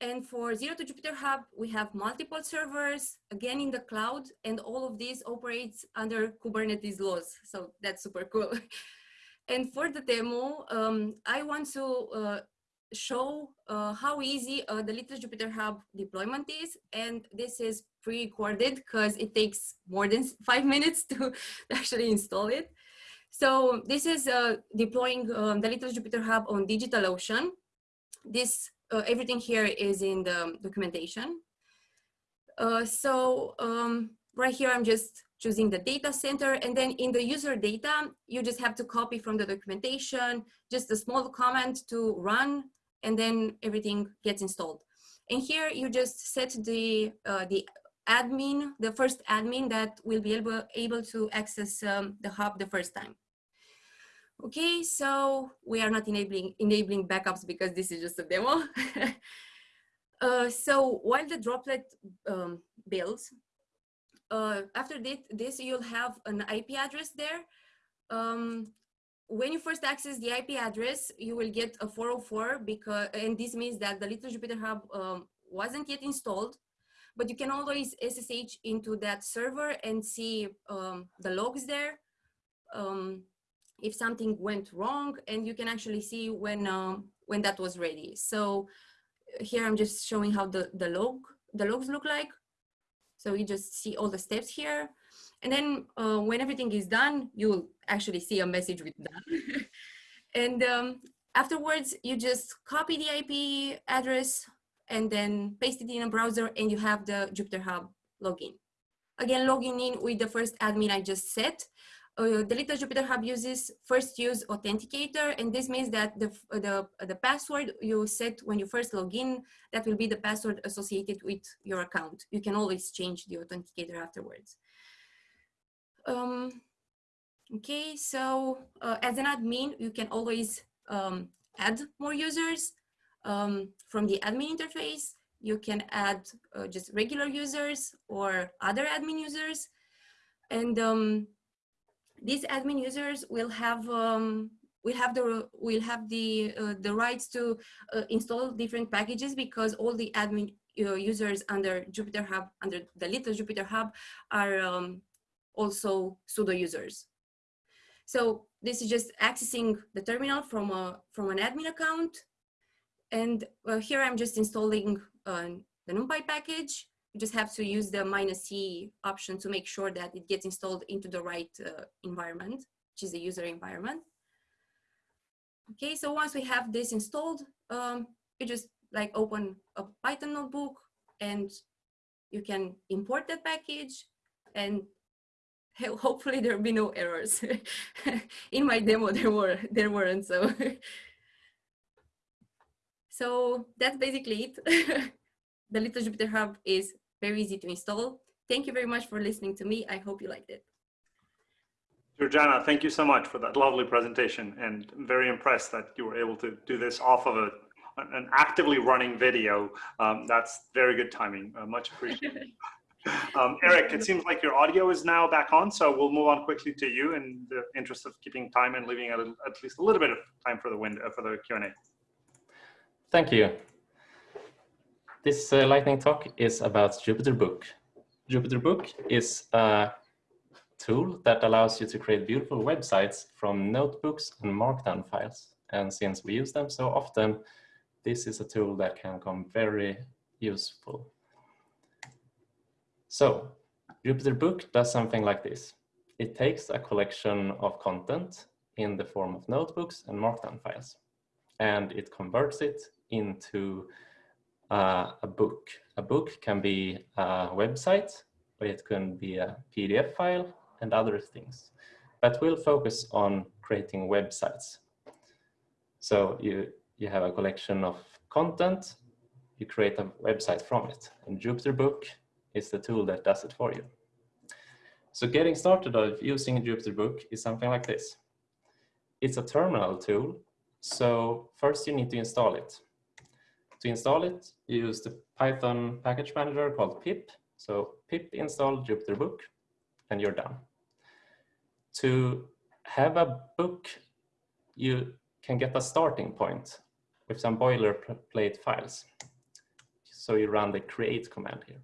J: And for Zero to Jupyter Hub, we have multiple servers, again in the cloud, and all of this operates under Kubernetes laws. So that's super cool. And for the demo, um, I want to uh, show uh, how easy uh, the Little Jupyter Hub deployment is. And this is pre-recorded because it takes more than five minutes to actually install it. So this is uh, deploying um, the Little Jupyter Hub on DigitalOcean. This, uh, everything here is in the documentation. Uh, so um, right here, I'm just choosing the data center. And then in the user data, you just have to copy from the documentation, just a small comment to run, and then everything gets installed. And here you just set the, uh, the admin, the first admin that will be able, able to access um, the hub the first time. Okay, so we are not enabling, enabling backups because this is just a demo. uh, so while the droplet um, builds, uh, after this, this, you'll have an IP address there. Um, when you first access the IP address, you will get a 404 because, and this means that the Little Jupyter Hub um, wasn't yet installed, but you can always SSH into that server and see um, the logs there. Um, if something went wrong, and you can actually see when um, when that was ready. So here I'm just showing how the the log the logs look like. So you just see all the steps here. And then uh, when everything is done, you'll actually see a message with done. and um, afterwards, you just copy the IP address and then paste it in a browser and you have the Jupyter Hub login. Again, logging in with the first admin I just set uh, the Little Jupyter Hub uses first use authenticator, and this means that the, the, the password you set when you first log in, that will be the password associated with your account. You can always change the authenticator afterwards. Um, okay, so uh, as an admin, you can always um, add more users um, from the admin interface. You can add uh, just regular users or other admin users. And um, these admin users will have um, will have the will have the uh, the rights to uh, install different packages because all the admin uh, users under Jupyter Hub under the little Jupyter Hub are um, also sudo users. So this is just accessing the terminal from a from an admin account, and uh, here I'm just installing uh, the NumPy package you just have to use the minus C option to make sure that it gets installed into the right uh, environment, which is the user environment. Okay, so once we have this installed, um, you just like open a Python notebook and you can import the package and hopefully there'll be no errors. In my demo, there were there weren't so. so that's basically it. the Little Jupyter Hub is very easy to install. Thank you very much for listening to me. I hope you liked it.
A: Georgiana, thank you so much for that lovely presentation and I'm very impressed that you were able to do this off of a, an actively running video. Um, that's very good timing, uh, much appreciated. Um, Eric, it seems like your audio is now back on, so we'll move on quickly to you in the interest of keeping time and leaving a little, at least a little bit of time for the window for the Q&A.
K: Thank you. This uh, lightning talk is about Jupyter Book. Jupyter Book is a tool that allows you to create beautiful websites from notebooks and markdown files. And since we use them so often, this is a tool that can come very useful. So Jupyter Book does something like this. It takes a collection of content in the form of notebooks and markdown files, and it converts it into uh, a book. A book can be a website, or it can be a PDF file and other things. But we'll focus on creating websites. So you, you have a collection of content, you create a website from it. And Jupyter Book is the tool that does it for you. So getting started of using Jupyter Book is something like this. It's a terminal tool. So first you need to install it. To install it, you use the Python package manager called pip. So pip install Jupyter Book and you're done. To have a book, you can get a starting point with some boilerplate files. So you run the create command here.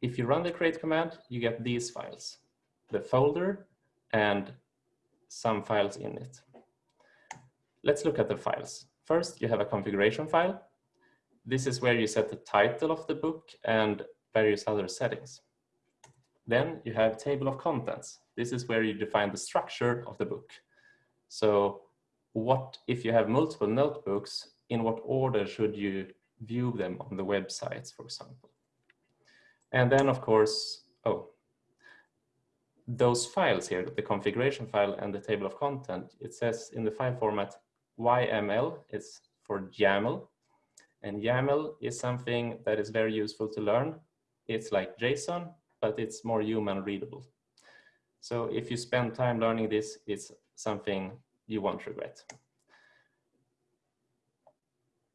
K: If you run the create command, you get these files, the folder and some files in it. Let's look at the files. First, you have a configuration file. This is where you set the title of the book and various other settings. Then you have table of contents. This is where you define the structure of the book. So what if you have multiple notebooks, in what order should you view them on the websites, for example? And then of course, oh, those files here, the configuration file and the table of content, it says in the file format YML is for YAML. And YAML is something that is very useful to learn. It's like JSON, but it's more human readable. So if you spend time learning this, it's something you won't regret.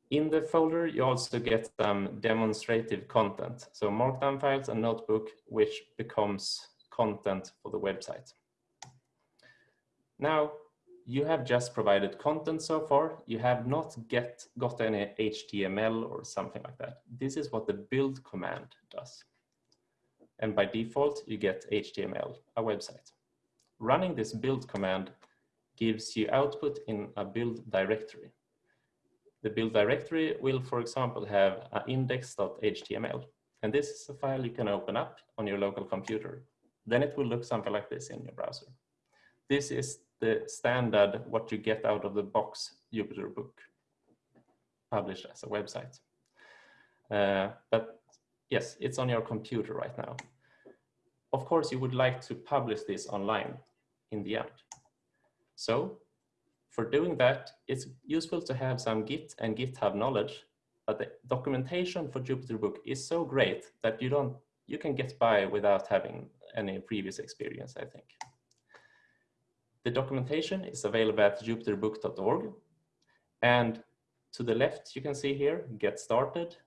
K: In the folder, you also get some demonstrative content. So markdown files and notebook, which becomes content for the website. Now, you have just provided content so far. You have not get, got any HTML or something like that. This is what the build command does. And by default, you get HTML, a website. Running this build command gives you output in a build directory. The build directory will, for example, have an index.html. And this is a file you can open up on your local computer. Then it will look something like this in your browser. This is the standard what you get out of the box Jupyter book published as a website. Uh, but yes, it's on your computer right now. Of course, you would like to publish this online in the end. So for doing that, it's useful to have some Git and GitHub knowledge, but the documentation for Jupyter Book is so great that you don't you can get by without having any previous experience, I think. The documentation is available at jupyterbook.org. And to the left, you can see here, get started.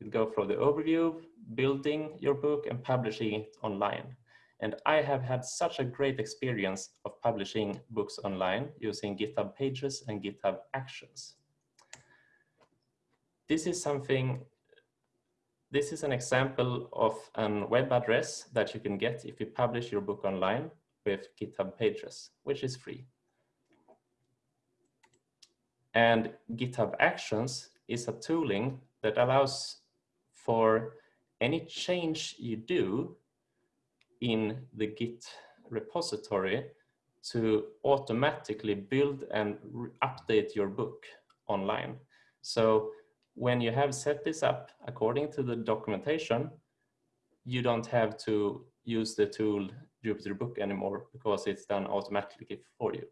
K: You go through the overview, building your book and publishing it online. And I have had such a great experience of publishing books online using GitHub Pages and GitHub Actions. This is something, this is an example of a web address that you can get if you publish your book online with GitHub Pages, which is free. And GitHub Actions is a tooling that allows for any change you do in the Git repository to automatically build and update your book online. So when you have set this up according to the documentation, you don't have to use the tool Jupyter Book anymore because it's done automatically for you.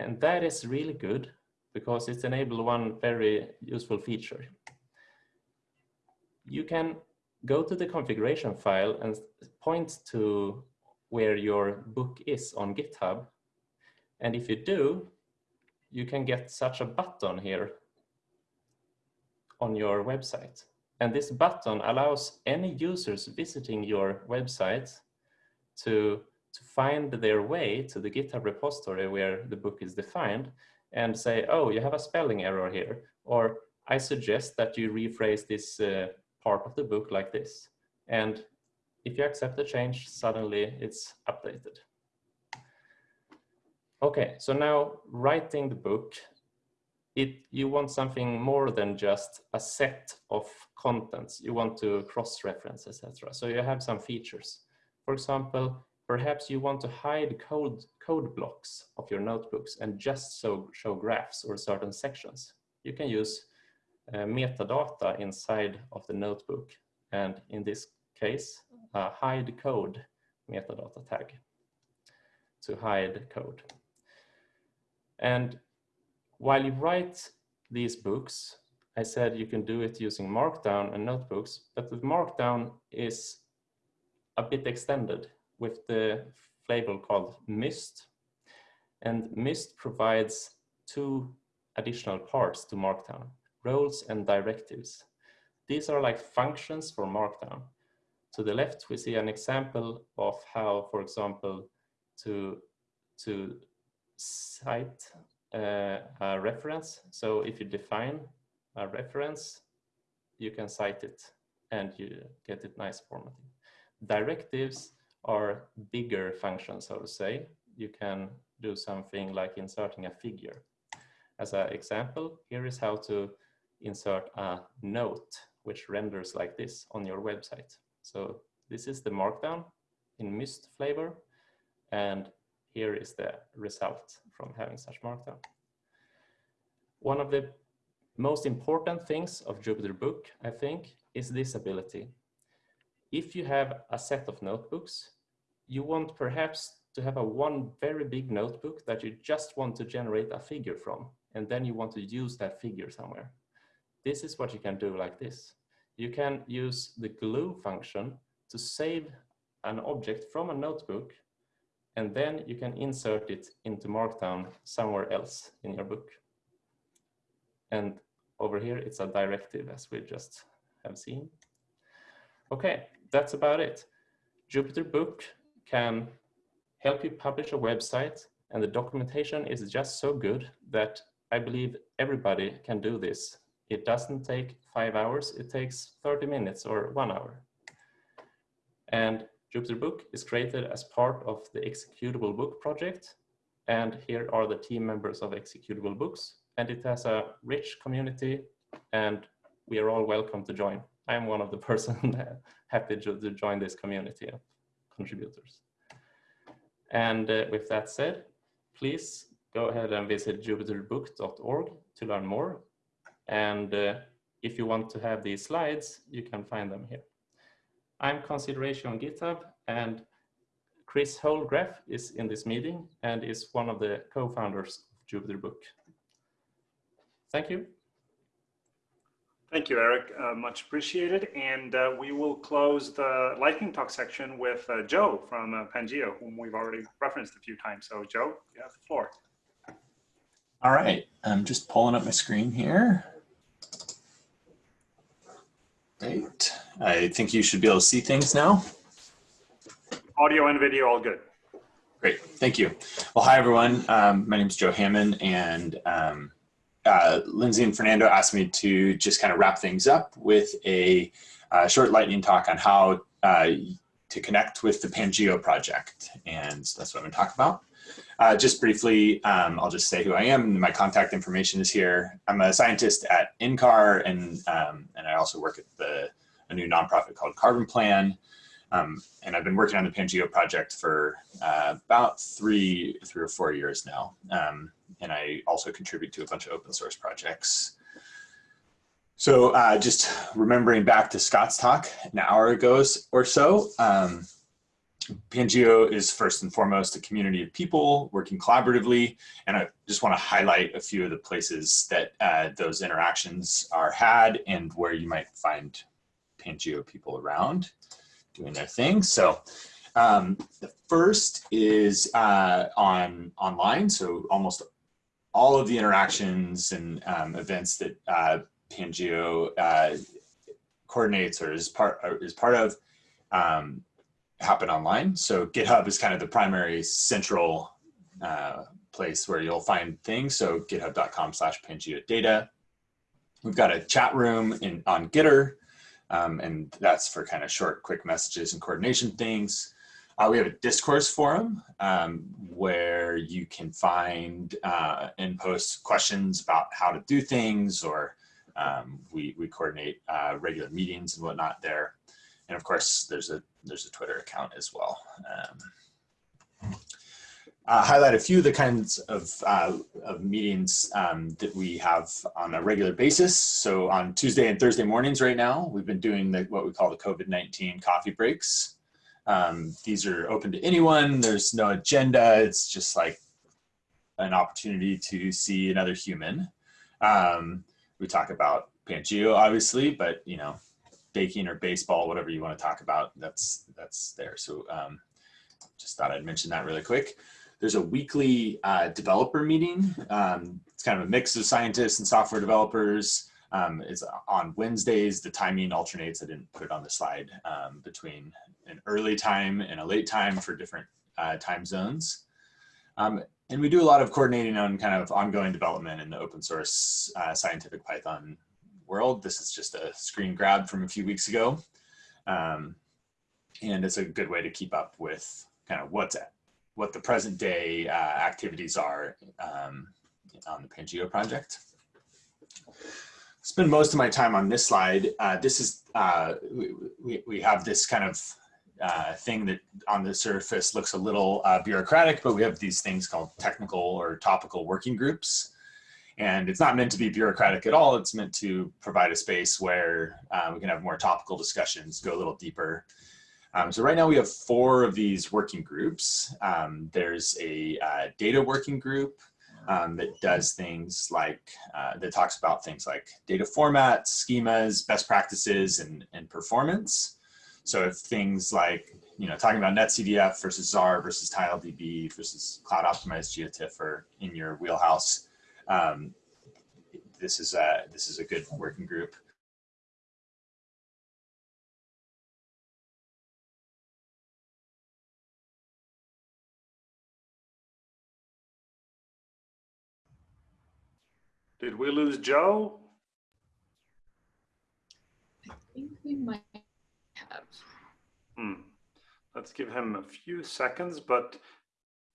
K: And that is really good because it's enabled one very useful feature. You can go to the configuration file and point to where your book is on GitHub. And if you do, you can get such a button here on your website. And this button allows any users visiting your website to, to find their way to the GitHub repository where the book is defined and say, oh, you have a spelling error here. Or I suggest that you rephrase this uh, part of the book like this. And if you accept the change, suddenly it's updated. Okay, so now writing the book, it you want something more than just a set of contents. You want to cross-reference, etc. So you have some features. For example, perhaps you want to hide code, code blocks of your notebooks and just so show graphs or certain sections. You can use uh, metadata inside of the notebook. And in this case, a hide code metadata tag to hide code. And while you write these books, I said you can do it using Markdown and notebooks, but the Markdown is a bit extended with the flavor called MyST. And MyST provides two additional parts to Markdown, roles and directives. These are like functions for Markdown. To the left, we see an example of how, for example, to, to cite uh, a reference. So if you define a reference, you can cite it and you get it nice formatting. Directives are bigger functions, so to say. You can do something like inserting a figure. As an example, here is how to insert a note which renders like this on your website. So this is the markdown in MyST flavor and here is the result from having such markdown. One of the most important things of Jupyter Book, I think, is this ability. If you have a set of notebooks, you want perhaps to have a one very big notebook that you just want to generate a figure from, and then you want to use that figure somewhere. This is what you can do like this. You can use the glue function to save an object from a notebook and then you can insert it into Markdown somewhere else in your book. And over here, it's a directive as we just have seen. Okay, that's about it. Jupyter Book can help you publish a website and the documentation is just so good that I believe everybody can do this. It doesn't take five hours, it takes 30 minutes or one hour. And Jupyter Book is created as part of the Executable Book project. And here are the team members of Executable Books. And it has a rich community and we are all welcome to join. I am one of the person happy to, to join this community of contributors. And uh, with that said, please go ahead and visit jupyterbook.org to learn more. And uh, if you want to have these slides, you can find them here. I'm consideRatio on GitHub and Chris Holdgraf is in this meeting and is one of the co-founders of Jupyter Book. Thank you.
A: Thank you, Erik. Uh, much appreciated. And uh, we will close the lightning talk section with uh, Joe from uh, Pangeo, whom we've already referenced a few times. So Joe, you have the floor.
E: All right, I'm just pulling up my screen here. Great. I think you should be able to see things now.
A: Audio and video, all good.
E: Great, thank you. Well, hi everyone. Um, my name is Joe Hamman and um, uh, Lindsey and Fernando asked me to just kind of wrap things up with a uh, short lightning talk on how uh, to connect with the Pangeo project. And that's what I'm gonna talk about. Uh, just briefly, um, I'll just say who I am. My contact information is here. I'm a scientist at NCAR and, um, and I also work at the, a new nonprofit called Carbon Plan. Um, and I've been working on the Pangeo project for uh, about three, three or four years now. Um, and I also contribute to a bunch of open source projects. So uh, just remembering back to Scott's talk an hour ago or so, um, Pangeo is first and foremost a community of people working collaboratively. And I just want to highlight a few of the places that uh, those interactions are had and where you might find Pangeo people around doing their thing. So Um, the first is uh, on online, so almost all of the interactions and um, events that uh, Pangeo uh, coordinates or is part or is part of um, happen online. So GitHub is kind of the primary central uh, place where you'll find things. So github.com slash Pangeo data. We've got a chat room in on Gitter, um, and that's for kind of short, quick messages and coordination things. Uh, we have a discourse forum um, where you can find uh, and post questions about how to do things or um, we, we coordinate uh, regular meetings and whatnot there. And of course, there's a, there's a Twitter account as well. Uh, highlight a few of the kinds of, uh, of meetings um, that we have on a regular basis. So on Tuesday and Thursday mornings right now, we've been doing the, what we call the COVID-19 coffee breaks. Um, these are open to anyone. There's no agenda. It's just like an opportunity to see another human. Um, we talk about Pangeo, obviously, but you know, baking or baseball, whatever you want to talk about, that's that's there. So um, just thought I'd mention that really quick. There's a weekly uh, developer meeting. Um, it's kind of a mix of scientists and software developers. Um, it's on Wednesdays. The timing alternates. I didn't put it on the slide um, between an early time and a late time for different uh, time zones. Um, and we do a lot of coordinating on kind of ongoing development in the open source uh, scientific Python world. This is just a screen grab from a few weeks ago. Um, and it's a good way to keep up with kind of what's what the present day uh, activities are um, on the Pangeo project. Spend most of my time on this slide. Uh, this is, uh, we, we have this kind of uh, thing that on the surface looks a little uh, bureaucratic, but we have these things called technical or topical working groups. And it's not meant to be bureaucratic at all. It's meant to provide a space where uh, we can have more topical discussions, go a little deeper. Um, so right now we have four of these working groups. Um, there's a uh, data working group um, that does things like, uh, that talks about things like data formats, schemas, best practices, and, and performance. So if things like, you know, talking about NetCDF versus Zarr versus TileDB versus cloud optimized GeoTIFF are in your wheelhouse, um, this is a, this is a good working group.
A: Did we lose Joe?
D: I think we might have.
A: Hmm. Let's give him a few seconds, but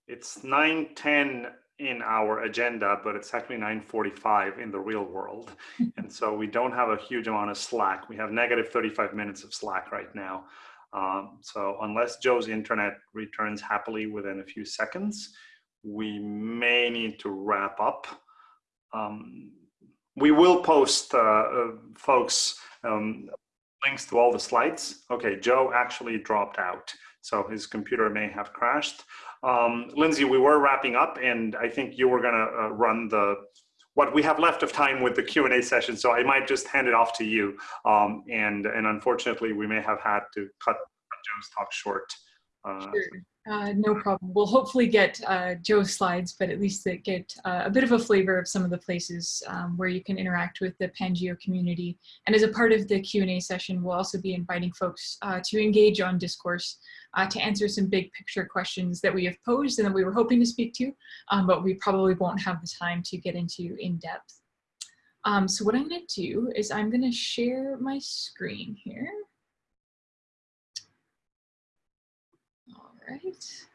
A: it's 9.10 in our agenda, but it's actually 9.45 in the real world. and so we don't have a huge amount of slack. We have negative 35 minutes of slack right now. Um, so unless Joe's internet returns happily within a few seconds, we may need to wrap up. Um, we will post, uh, uh, folks, um, links to all the slides. Okay, Joe actually dropped out, so his computer may have crashed. Um, Lindsey, we were wrapping up, and I think you were gonna uh, run the what we have left of time with the Q&A session, so I might just hand it off to you. Um, and, and unfortunately, we may have had to cut Joe's talk short. Uh,
D: sure. Uh, no problem. We'll hopefully get uh, Joe's slides, but at least get uh, a bit of a flavor of some of the places um, where you can interact with the Pangeo community. And as a part of the Q&A session, we'll also be inviting folks uh, to engage on discourse uh, to answer some big picture questions that we have posed and that we were hoping to speak to, um, but we probably won't have the time to get into in depth. Um, so what I'm gonna do is I'm gonna share my screen here. Right.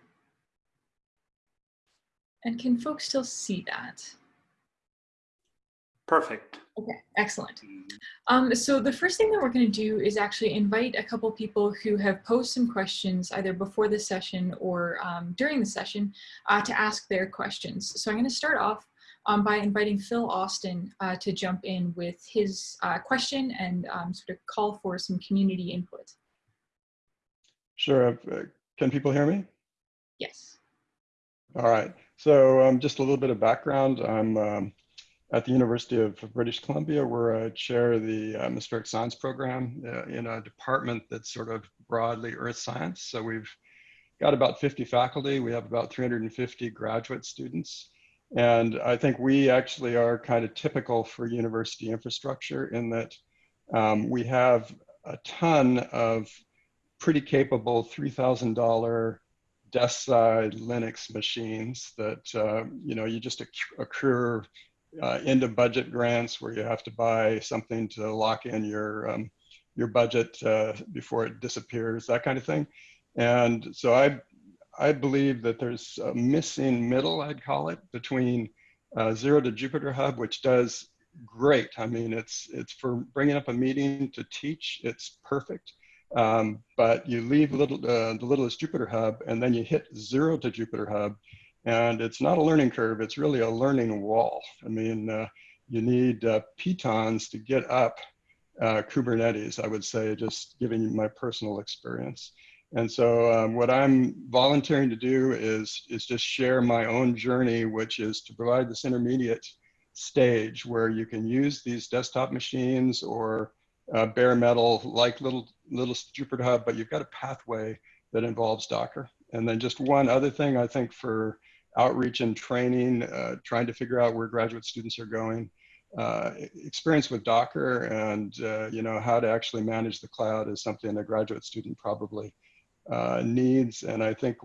D: And can folks still see that?
A: Perfect.
D: Okay, excellent. Um, so the first thing that we're going to do is actually invite a couple people who have posed some questions either before the session or um, during the session uh, to ask their questions. So I'm going to start off um, by inviting Phil Austin uh, to jump in with his uh, question and um, sort of call for some community input.
L: Sure. Uh, can people hear me?
D: Yes.
L: All right. So um, just a little bit of background. I'm um, at the University of British Columbia, where I chair the uh, atmospheric science program uh, in a department that's sort of broadly earth science. So we've got about 50 faculty. We have about 350 graduate students. And I think we actually are kind of typical for university infrastructure in that um, we have a ton of pretty capable $3,000 desk side Linux machines that, uh, you know, you just accrue uh, into budget grants where you have to buy something to lock in your, um, your budget uh, before it disappears, that kind of thing. And so I, I believe that there's a missing middle, I'd call it, between uh, Zero to Jupyter Hub, which does great. I mean, it's, it's for bringing up a meeting to teach, it's perfect. Um, but you leave little, uh, the littlest Jupyter Hub and then you hit Zero to Jupyter Hub and it's not a learning curve, it's really a learning wall. I mean, uh, you need uh, pitons to get up uh, Kubernetes, I would say, just giving you my personal experience. And so um, what I'm volunteering to do is, is just share my own journey, which is to provide this intermediate stage where you can use these desktop machines or uh, bare metal like little, little Jupyter Hub, but you've got a pathway that involves Docker. And then just one other thing I think for outreach and training, uh, trying to figure out where graduate students are going, uh, experience with Docker and uh, you know how to actually manage the cloud is something a graduate student probably uh, needs. And I think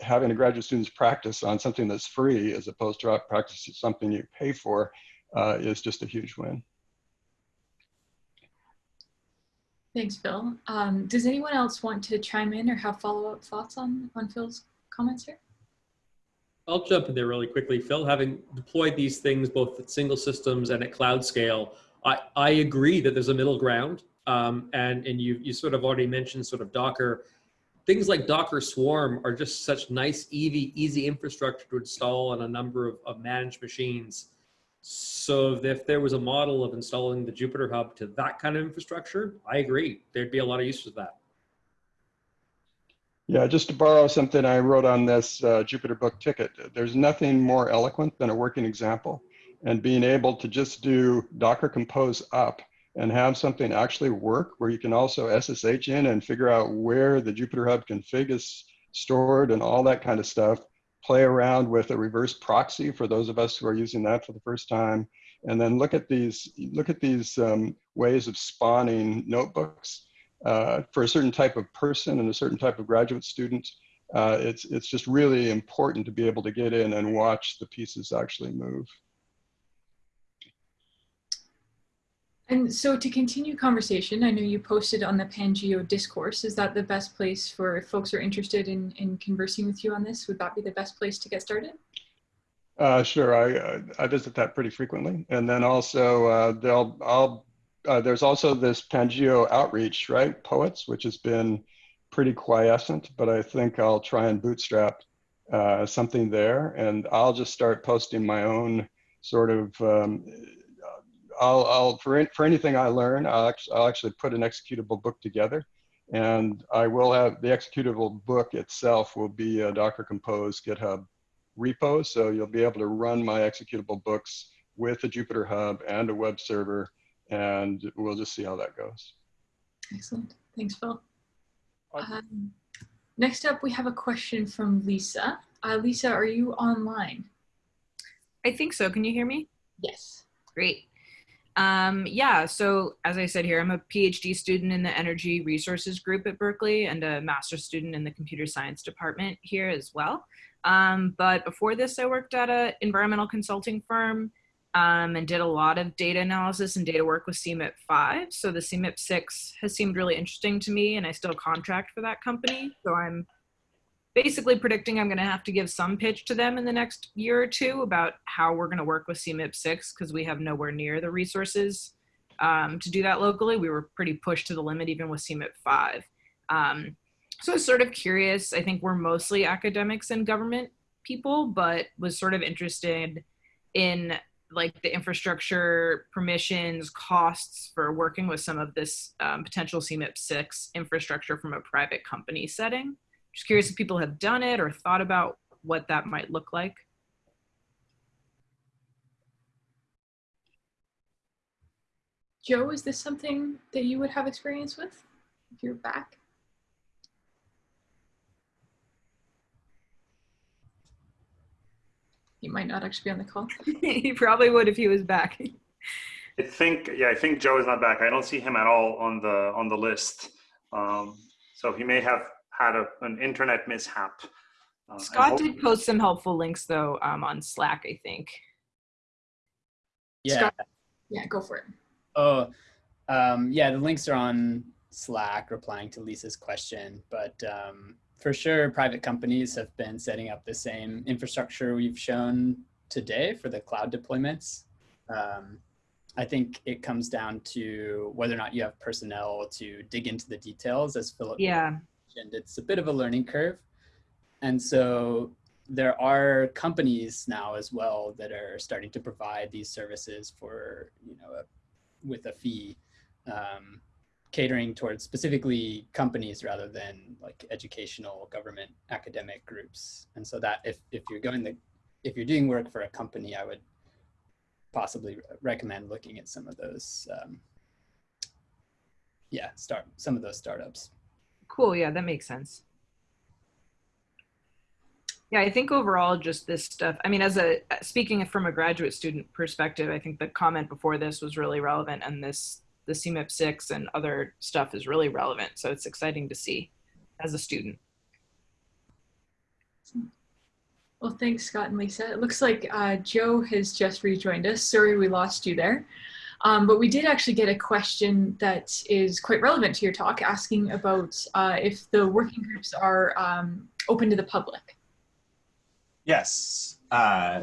L: having a graduate students practice on something that's free as opposed to practice something you pay for uh, is just a huge win.
D: Thanks, Phil. Um, does anyone else want to chime in or have follow-up thoughts on, on Phil's comments here?
M: I'll jump in there really quickly. Phil, having deployed these things both at single systems and at cloud scale, I, I agree that there's a middle ground. Um, and and you, you sort of already mentioned sort of Docker things like Docker Swarm are just such nice, easy, easy infrastructure to install on a number of, of managed machines. So if there was a model of installing the Jupyter Hub to that kind of infrastructure, I agree. There'd be a lot of use for that.
L: Yeah, just to borrow something I wrote on this uh, Jupyter book ticket, there's nothing more eloquent than a working example and being able to just do Docker Compose up and have something actually work where you can also SSH in and figure out where the Jupyter Hub config is stored and all that kind of stuff. Play around with a reverse proxy for those of us who are using that for the first time. And then look at these, look at these um, ways of spawning notebooks uh, for a certain type of person and a certain type of graduate student. Uh, it's, it's just really important to be able to get in and watch the pieces actually move.
D: And so to continue conversation, I know you posted on the Pangeo discourse. Is that the best place for if folks are interested in, in conversing with you on this? Would that be the best place to get started?
L: Uh, sure, I, I visit that pretty frequently. And then also uh, they'll, I'll, uh, there's also this Pangeo outreach, right? Poets, which has been pretty quiescent, but I think I'll try and bootstrap uh, something there. And I'll just start posting my own sort of um, I'll, I'll for, for anything I learn, I'll actually, I'll actually put an executable book together and I will have the executable book itself will be a Docker Compose GitHub repo. So you'll be able to run my executable books with a Jupyter Hub and a web server, and we'll just see how that goes.
D: Excellent. Thanks, Phil. Um, next up, we have a question from Lisa. Uh, Lisa, are you online?
N: I think so. Can you hear me?
D: Yes.
N: Great. Um, yeah, so as I said here, I'm a PhD student in the Energy Resources Group at Berkeley and a master's student in the Computer Science Department here as well. Um, but before this, I worked at an environmental consulting firm um, and did a lot of data analysis and data work with CMIP 5. So the CMIP 6 has seemed really interesting to me and I still contract for that company. So I'm basically predicting I'm going to have to give some pitch to them in the next year or two about how we're going to work with CMIP 6 because we have nowhere near the resources um, to do that locally. We were pretty pushed to the limit even with CMIP 5. Um, so I was sort of curious. I think we're mostly academics and government people, but was sort of interested in like the infrastructure permissions costs for working with some of this um, potential CMIP 6 infrastructure from a private company setting. Just curious if people have done it or thought about what that might look like.
D: Joe, is this something that you would have experience with if you're back? He might not actually be on the call.
N: he probably would if he was back.
A: I think, yeah, I think Joe is not back. I don't see him at all on the on the list. Um, so he may have had a, an internet mishap. Uh,
N: Scott did post some helpful links though um, on Slack, I think.
B: Yeah.
D: Scott, yeah, go for it.
B: Oh, um, yeah, the links are on Slack replying to Lisa's question, but um, for sure, private companies have been setting up the same infrastructure we've shown today for the cloud deployments. Um, I think it comes down to whether or not you have personnel to dig into the details, as Philip
N: yeah.
B: Mentioned. It's a bit of a learning curve. And so there are companies now as well that are starting to provide these services for, you know, a, with a fee, um, catering towards specifically companies rather than like educational, government, academic groups. And so that if, if you're going the, if you're doing work for a company, I would possibly recommend looking at some of those, um, yeah, start some of those startups.
N: Cool. Yeah, that makes sense. Yeah, I think overall, just this stuff. I mean, as a speaking from a graduate student perspective, I think the comment before this was really relevant, and this the CMIP six and other stuff is really relevant. So it's exciting to see as a student.
D: Well, thanks, Scott and Lisa. It looks like uh, Joe has just rejoined us. Sorry we lost you there. Um, but we did actually get a question that is quite relevant to your talk, asking about uh, if the working groups are um, open to the public.
E: Yes. Uh,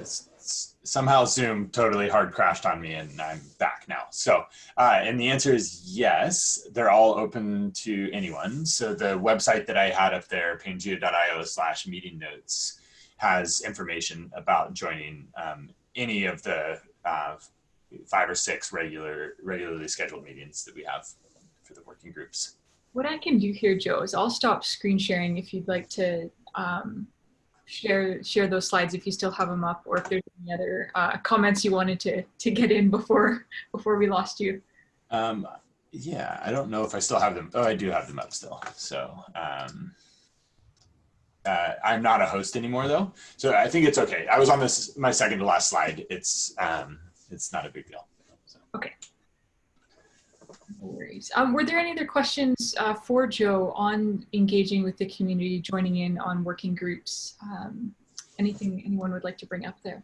E: somehow Zoom totally hard crashed on me and I'm back now. So, uh, and the answer is yes, they're all open to anyone. So the website that I had up there, pangeo.io slash meeting notes, has information about joining um, any of the uh, five or six regular, regularly scheduled meetings that we have for the working groups.
D: What I can do here, Joe, is I'll stop screen sharing if you'd like to um, share share those slides if you still have them up, or if there's any other uh, comments you wanted to to get in before before we lost you.
E: Um, yeah, I don't know if I still have them. Oh, I do have them up still. So. Um, uh, I'm not a host anymore though, so I think it's okay. I was on this my second to last slide. It's um, it's not a big deal. So.
D: Okay. No worries. Um, were there any other questions uh, for Joe on engaging with the community, joining in on working groups? Um, anything anyone would like to bring up there?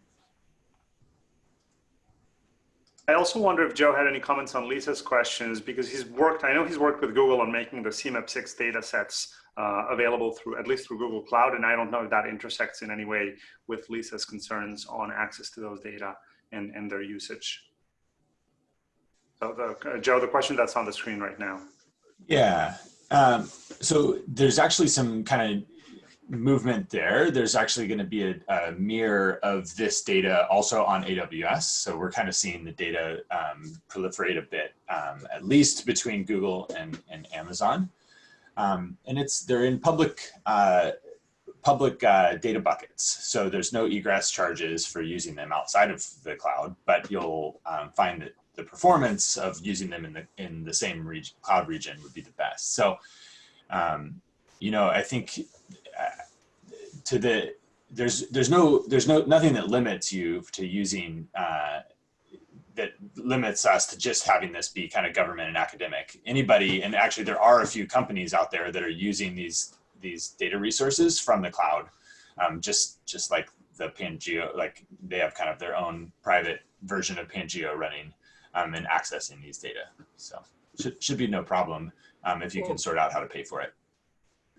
A: I also wonder if Joe had any comments on Lisa's questions because he's worked, I know he's worked with Google on making the CMIP6 data sets uh, available through, at least through Google Cloud. And I don't know if that intersects in any way with Lisa's concerns on access to those data and, and their usage. So the, uh, Joe, the question that's on the screen right now.
E: Yeah, um, so there's actually some kind of movement there. There's actually going to be a, a, mirror of this data also on AWS. So we're kind of seeing the data um, proliferate a bit, um, at least between Google and, and Amazon. Um, and it's they're in public uh, public uh, data buckets. So there's no egress charges for using them outside of the cloud, but you'll um, find that the performance of using them in the in the same cloud region would be the best. So, um, you know, I think uh, to the there's there's no there's no nothing that limits you to using uh, that limits us to just having this be kind of government and academic. Anybody, and actually there are a few companies out there that are using these these data resources from the cloud, um, just just like the Pangeo, like they have kind of their own private version of Pangeo running um, and accessing these data. So should should be no problem um, if you can sort out how to pay for it.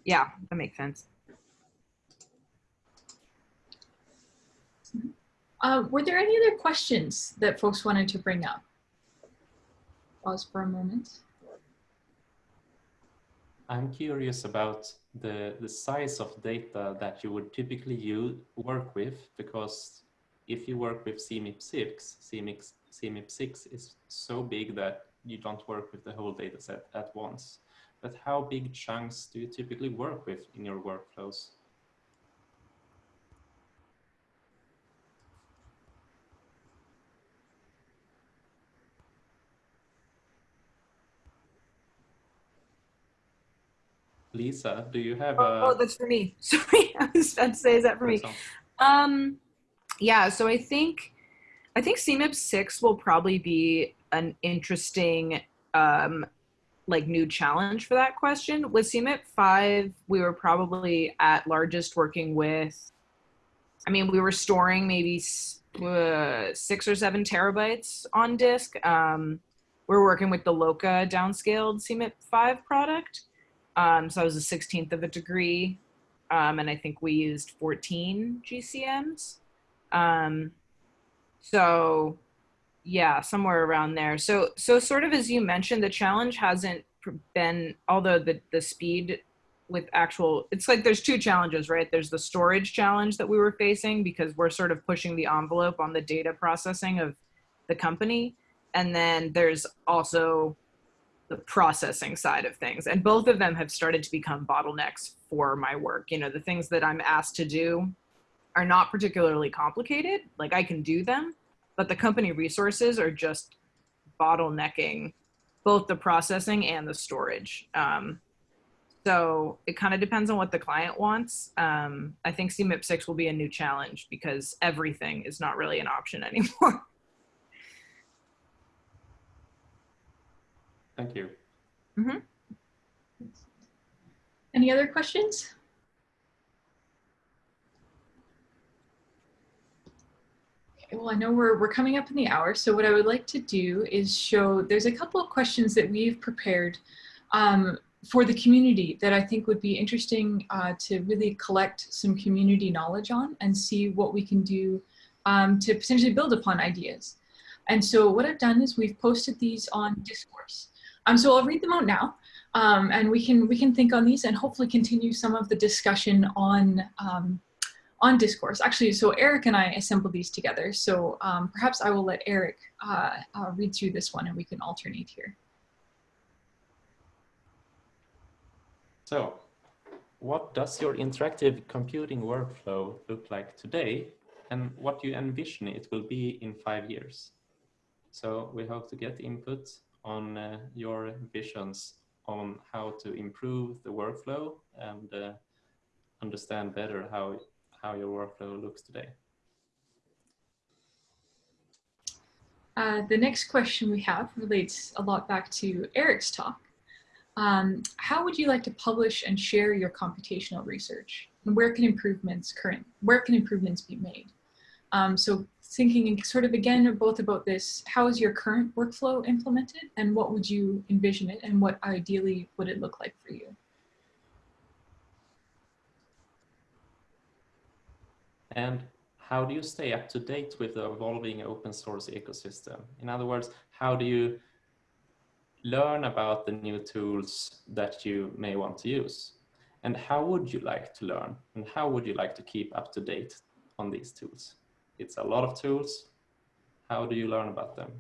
N: Yeah, that makes sense.
D: Uh, were there any other questions that folks wanted to bring up? Pause for a moment.
K: I'm curious about the, the size of data that you would typically use, work with, because if you work with CMIP6, CMIP, CMIP6 is so big that you don't work with the whole data set at once. But how big chunks do you typically work with in your workflows? Lisa, do you have
N: oh,
K: a...
N: Oh, that's for me. Sorry, I was about to say, is that for me? Um, yeah, so I think I think CMIP six will probably be an interesting um, like new challenge for that question. With CMIP five, we were probably at largest working with. I mean, we were storing maybe uh, six or seven terabytes on disk. Um, we're working with the LOCA downscaled CMIP five product. Um, so I was a sixteenth of a degree, um, and I think we used 14 GCMs. Um, so yeah, somewhere around there. So, so sort of as you mentioned, the challenge hasn't been, although the, the speed with actual, it's like there's two challenges, right? There's the storage challenge that we were facing because we're sort of pushing the envelope on the data processing of the company. And then there's also the processing side of things. And both of them have started to become bottlenecks for my work. You know, the things that I'm asked to do are not particularly complicated. Like I can do them, but the company resources are just bottlenecking both the processing and the storage. Um, so it kind of depends on what the client wants. Um, I think CMIP 6 will be a new challenge because everything is not really an option anymore.
K: Thank you.
D: Mm -hmm. Any other questions? well, I know we're, we're coming up in the hour, so what I would like to do is show, there's a couple of questions that we've prepared um, for the community that I think would be interesting uh, to really collect some community knowledge on and see what we can do um, to potentially build upon ideas. And so what I've done is we've posted these on Discourse. Um, so I'll read them out now. Um, and we can we can think on these and hopefully continue some of the discussion on um, on discourse. Actually, so Erik and I assembled these together. So um, perhaps I will let Erik uh, uh, read through this one and we can alternate here.
K: So what does your interactive computing workflow look like today and what do you envision it will be in five years? So we hope to get input on uh, your visions on how to improve the workflow and uh, understand better how how your workflow looks today.
D: Uh, the next question we have relates a lot back to Erik's talk. Um, how would you like to publish and share your computational research? And where can improvements current, where can improvements be made? Um, so thinking sort of again both about this, how is your current workflow implemented and what would you envision it and what ideally would it look like for you?
K: And how do you stay up to date with the evolving open source ecosystem? In other words, how do you learn about the new tools that you may want to use? And how would you like to learn? And how would you like to keep up to date on these tools? It's a lot of tools. How do you learn about them?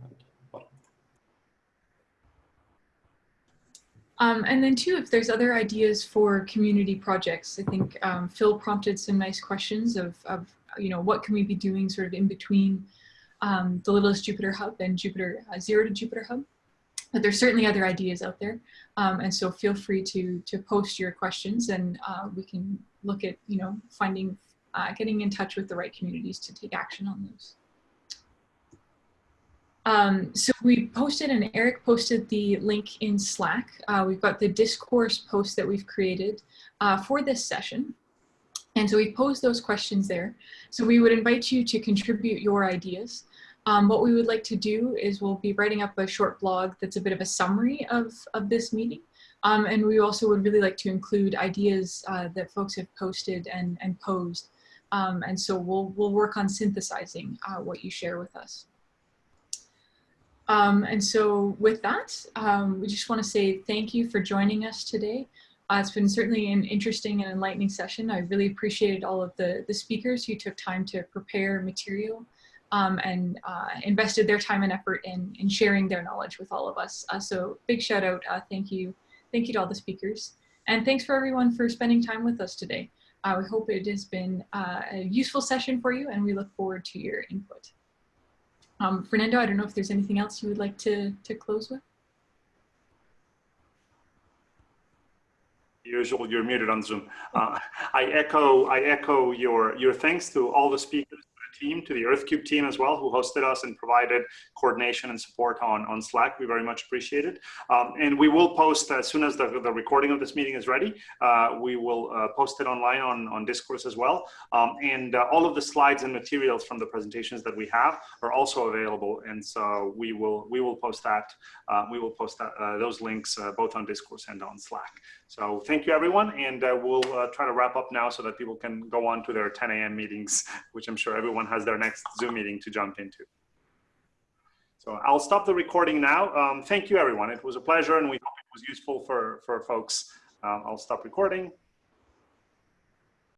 D: Um, and then too, if there's other ideas for community projects, I think um, Phil prompted some nice questions of, of, you know, what can we be doing sort of in between um, the Littlest Jupyter Hub and Jupyter uh, Zero to Jupyter Hub. But there's certainly other ideas out there. Um, and so feel free to, to post your questions and uh, we can look at, you know, finding, uh, getting in touch with the right communities to take action on those. Um, so we posted and Erik posted the link in Slack. Uh, we've got the discourse post that we've created uh, for this session. And so we posed those questions there. So we would invite you to contribute your ideas. Um, what we would like to do is we'll be writing up a short blog that's a bit of a summary of, of this meeting. Um, and we also would really like to include ideas uh, that folks have posted and, and posed. Um, and so we'll, we'll work on synthesizing uh, what you share with us. Um, and so with that, um, we just want to say thank you for joining us today. Uh, it's been certainly an interesting and enlightening session. I really appreciated all of the, the speakers who took time to prepare material um, and uh, invested their time and effort in, in sharing their knowledge with all of us. Uh, so big shout out, uh, thank you. Thank you to all the speakers. And thanks for everyone for spending time with us today. Uh, we hope it has been uh, a useful session for you and we look forward to your input. Um, Fernando, I don't know if there's anything else you would like to, to close with.
A: Usual, you're muted on Zoom. Uh, I echo, I echo your your thanks to all the speakers team, to the EarthCube team as well, who hosted us and provided coordination and support on, on Slack. We very much appreciate it. Um, and we will post as soon as the, the recording of this meeting is ready, uh, we will uh, post it online on, on Discourse as well. Um, and uh, all of the slides and materials from the presentations that we have are also available. And so we will, we will post that, uh, we will post that, uh, those links uh, both on Discourse and on Slack. So thank you everyone. And we'll try to wrap up now so that people can go on to their 10 a.m. meetings, which I'm sure everyone has their next Zoom meeting to jump into. So I'll stop the recording now. Um, thank you, everyone. It was a pleasure, and we hope it was useful for, for folks. Um, I'll stop recording.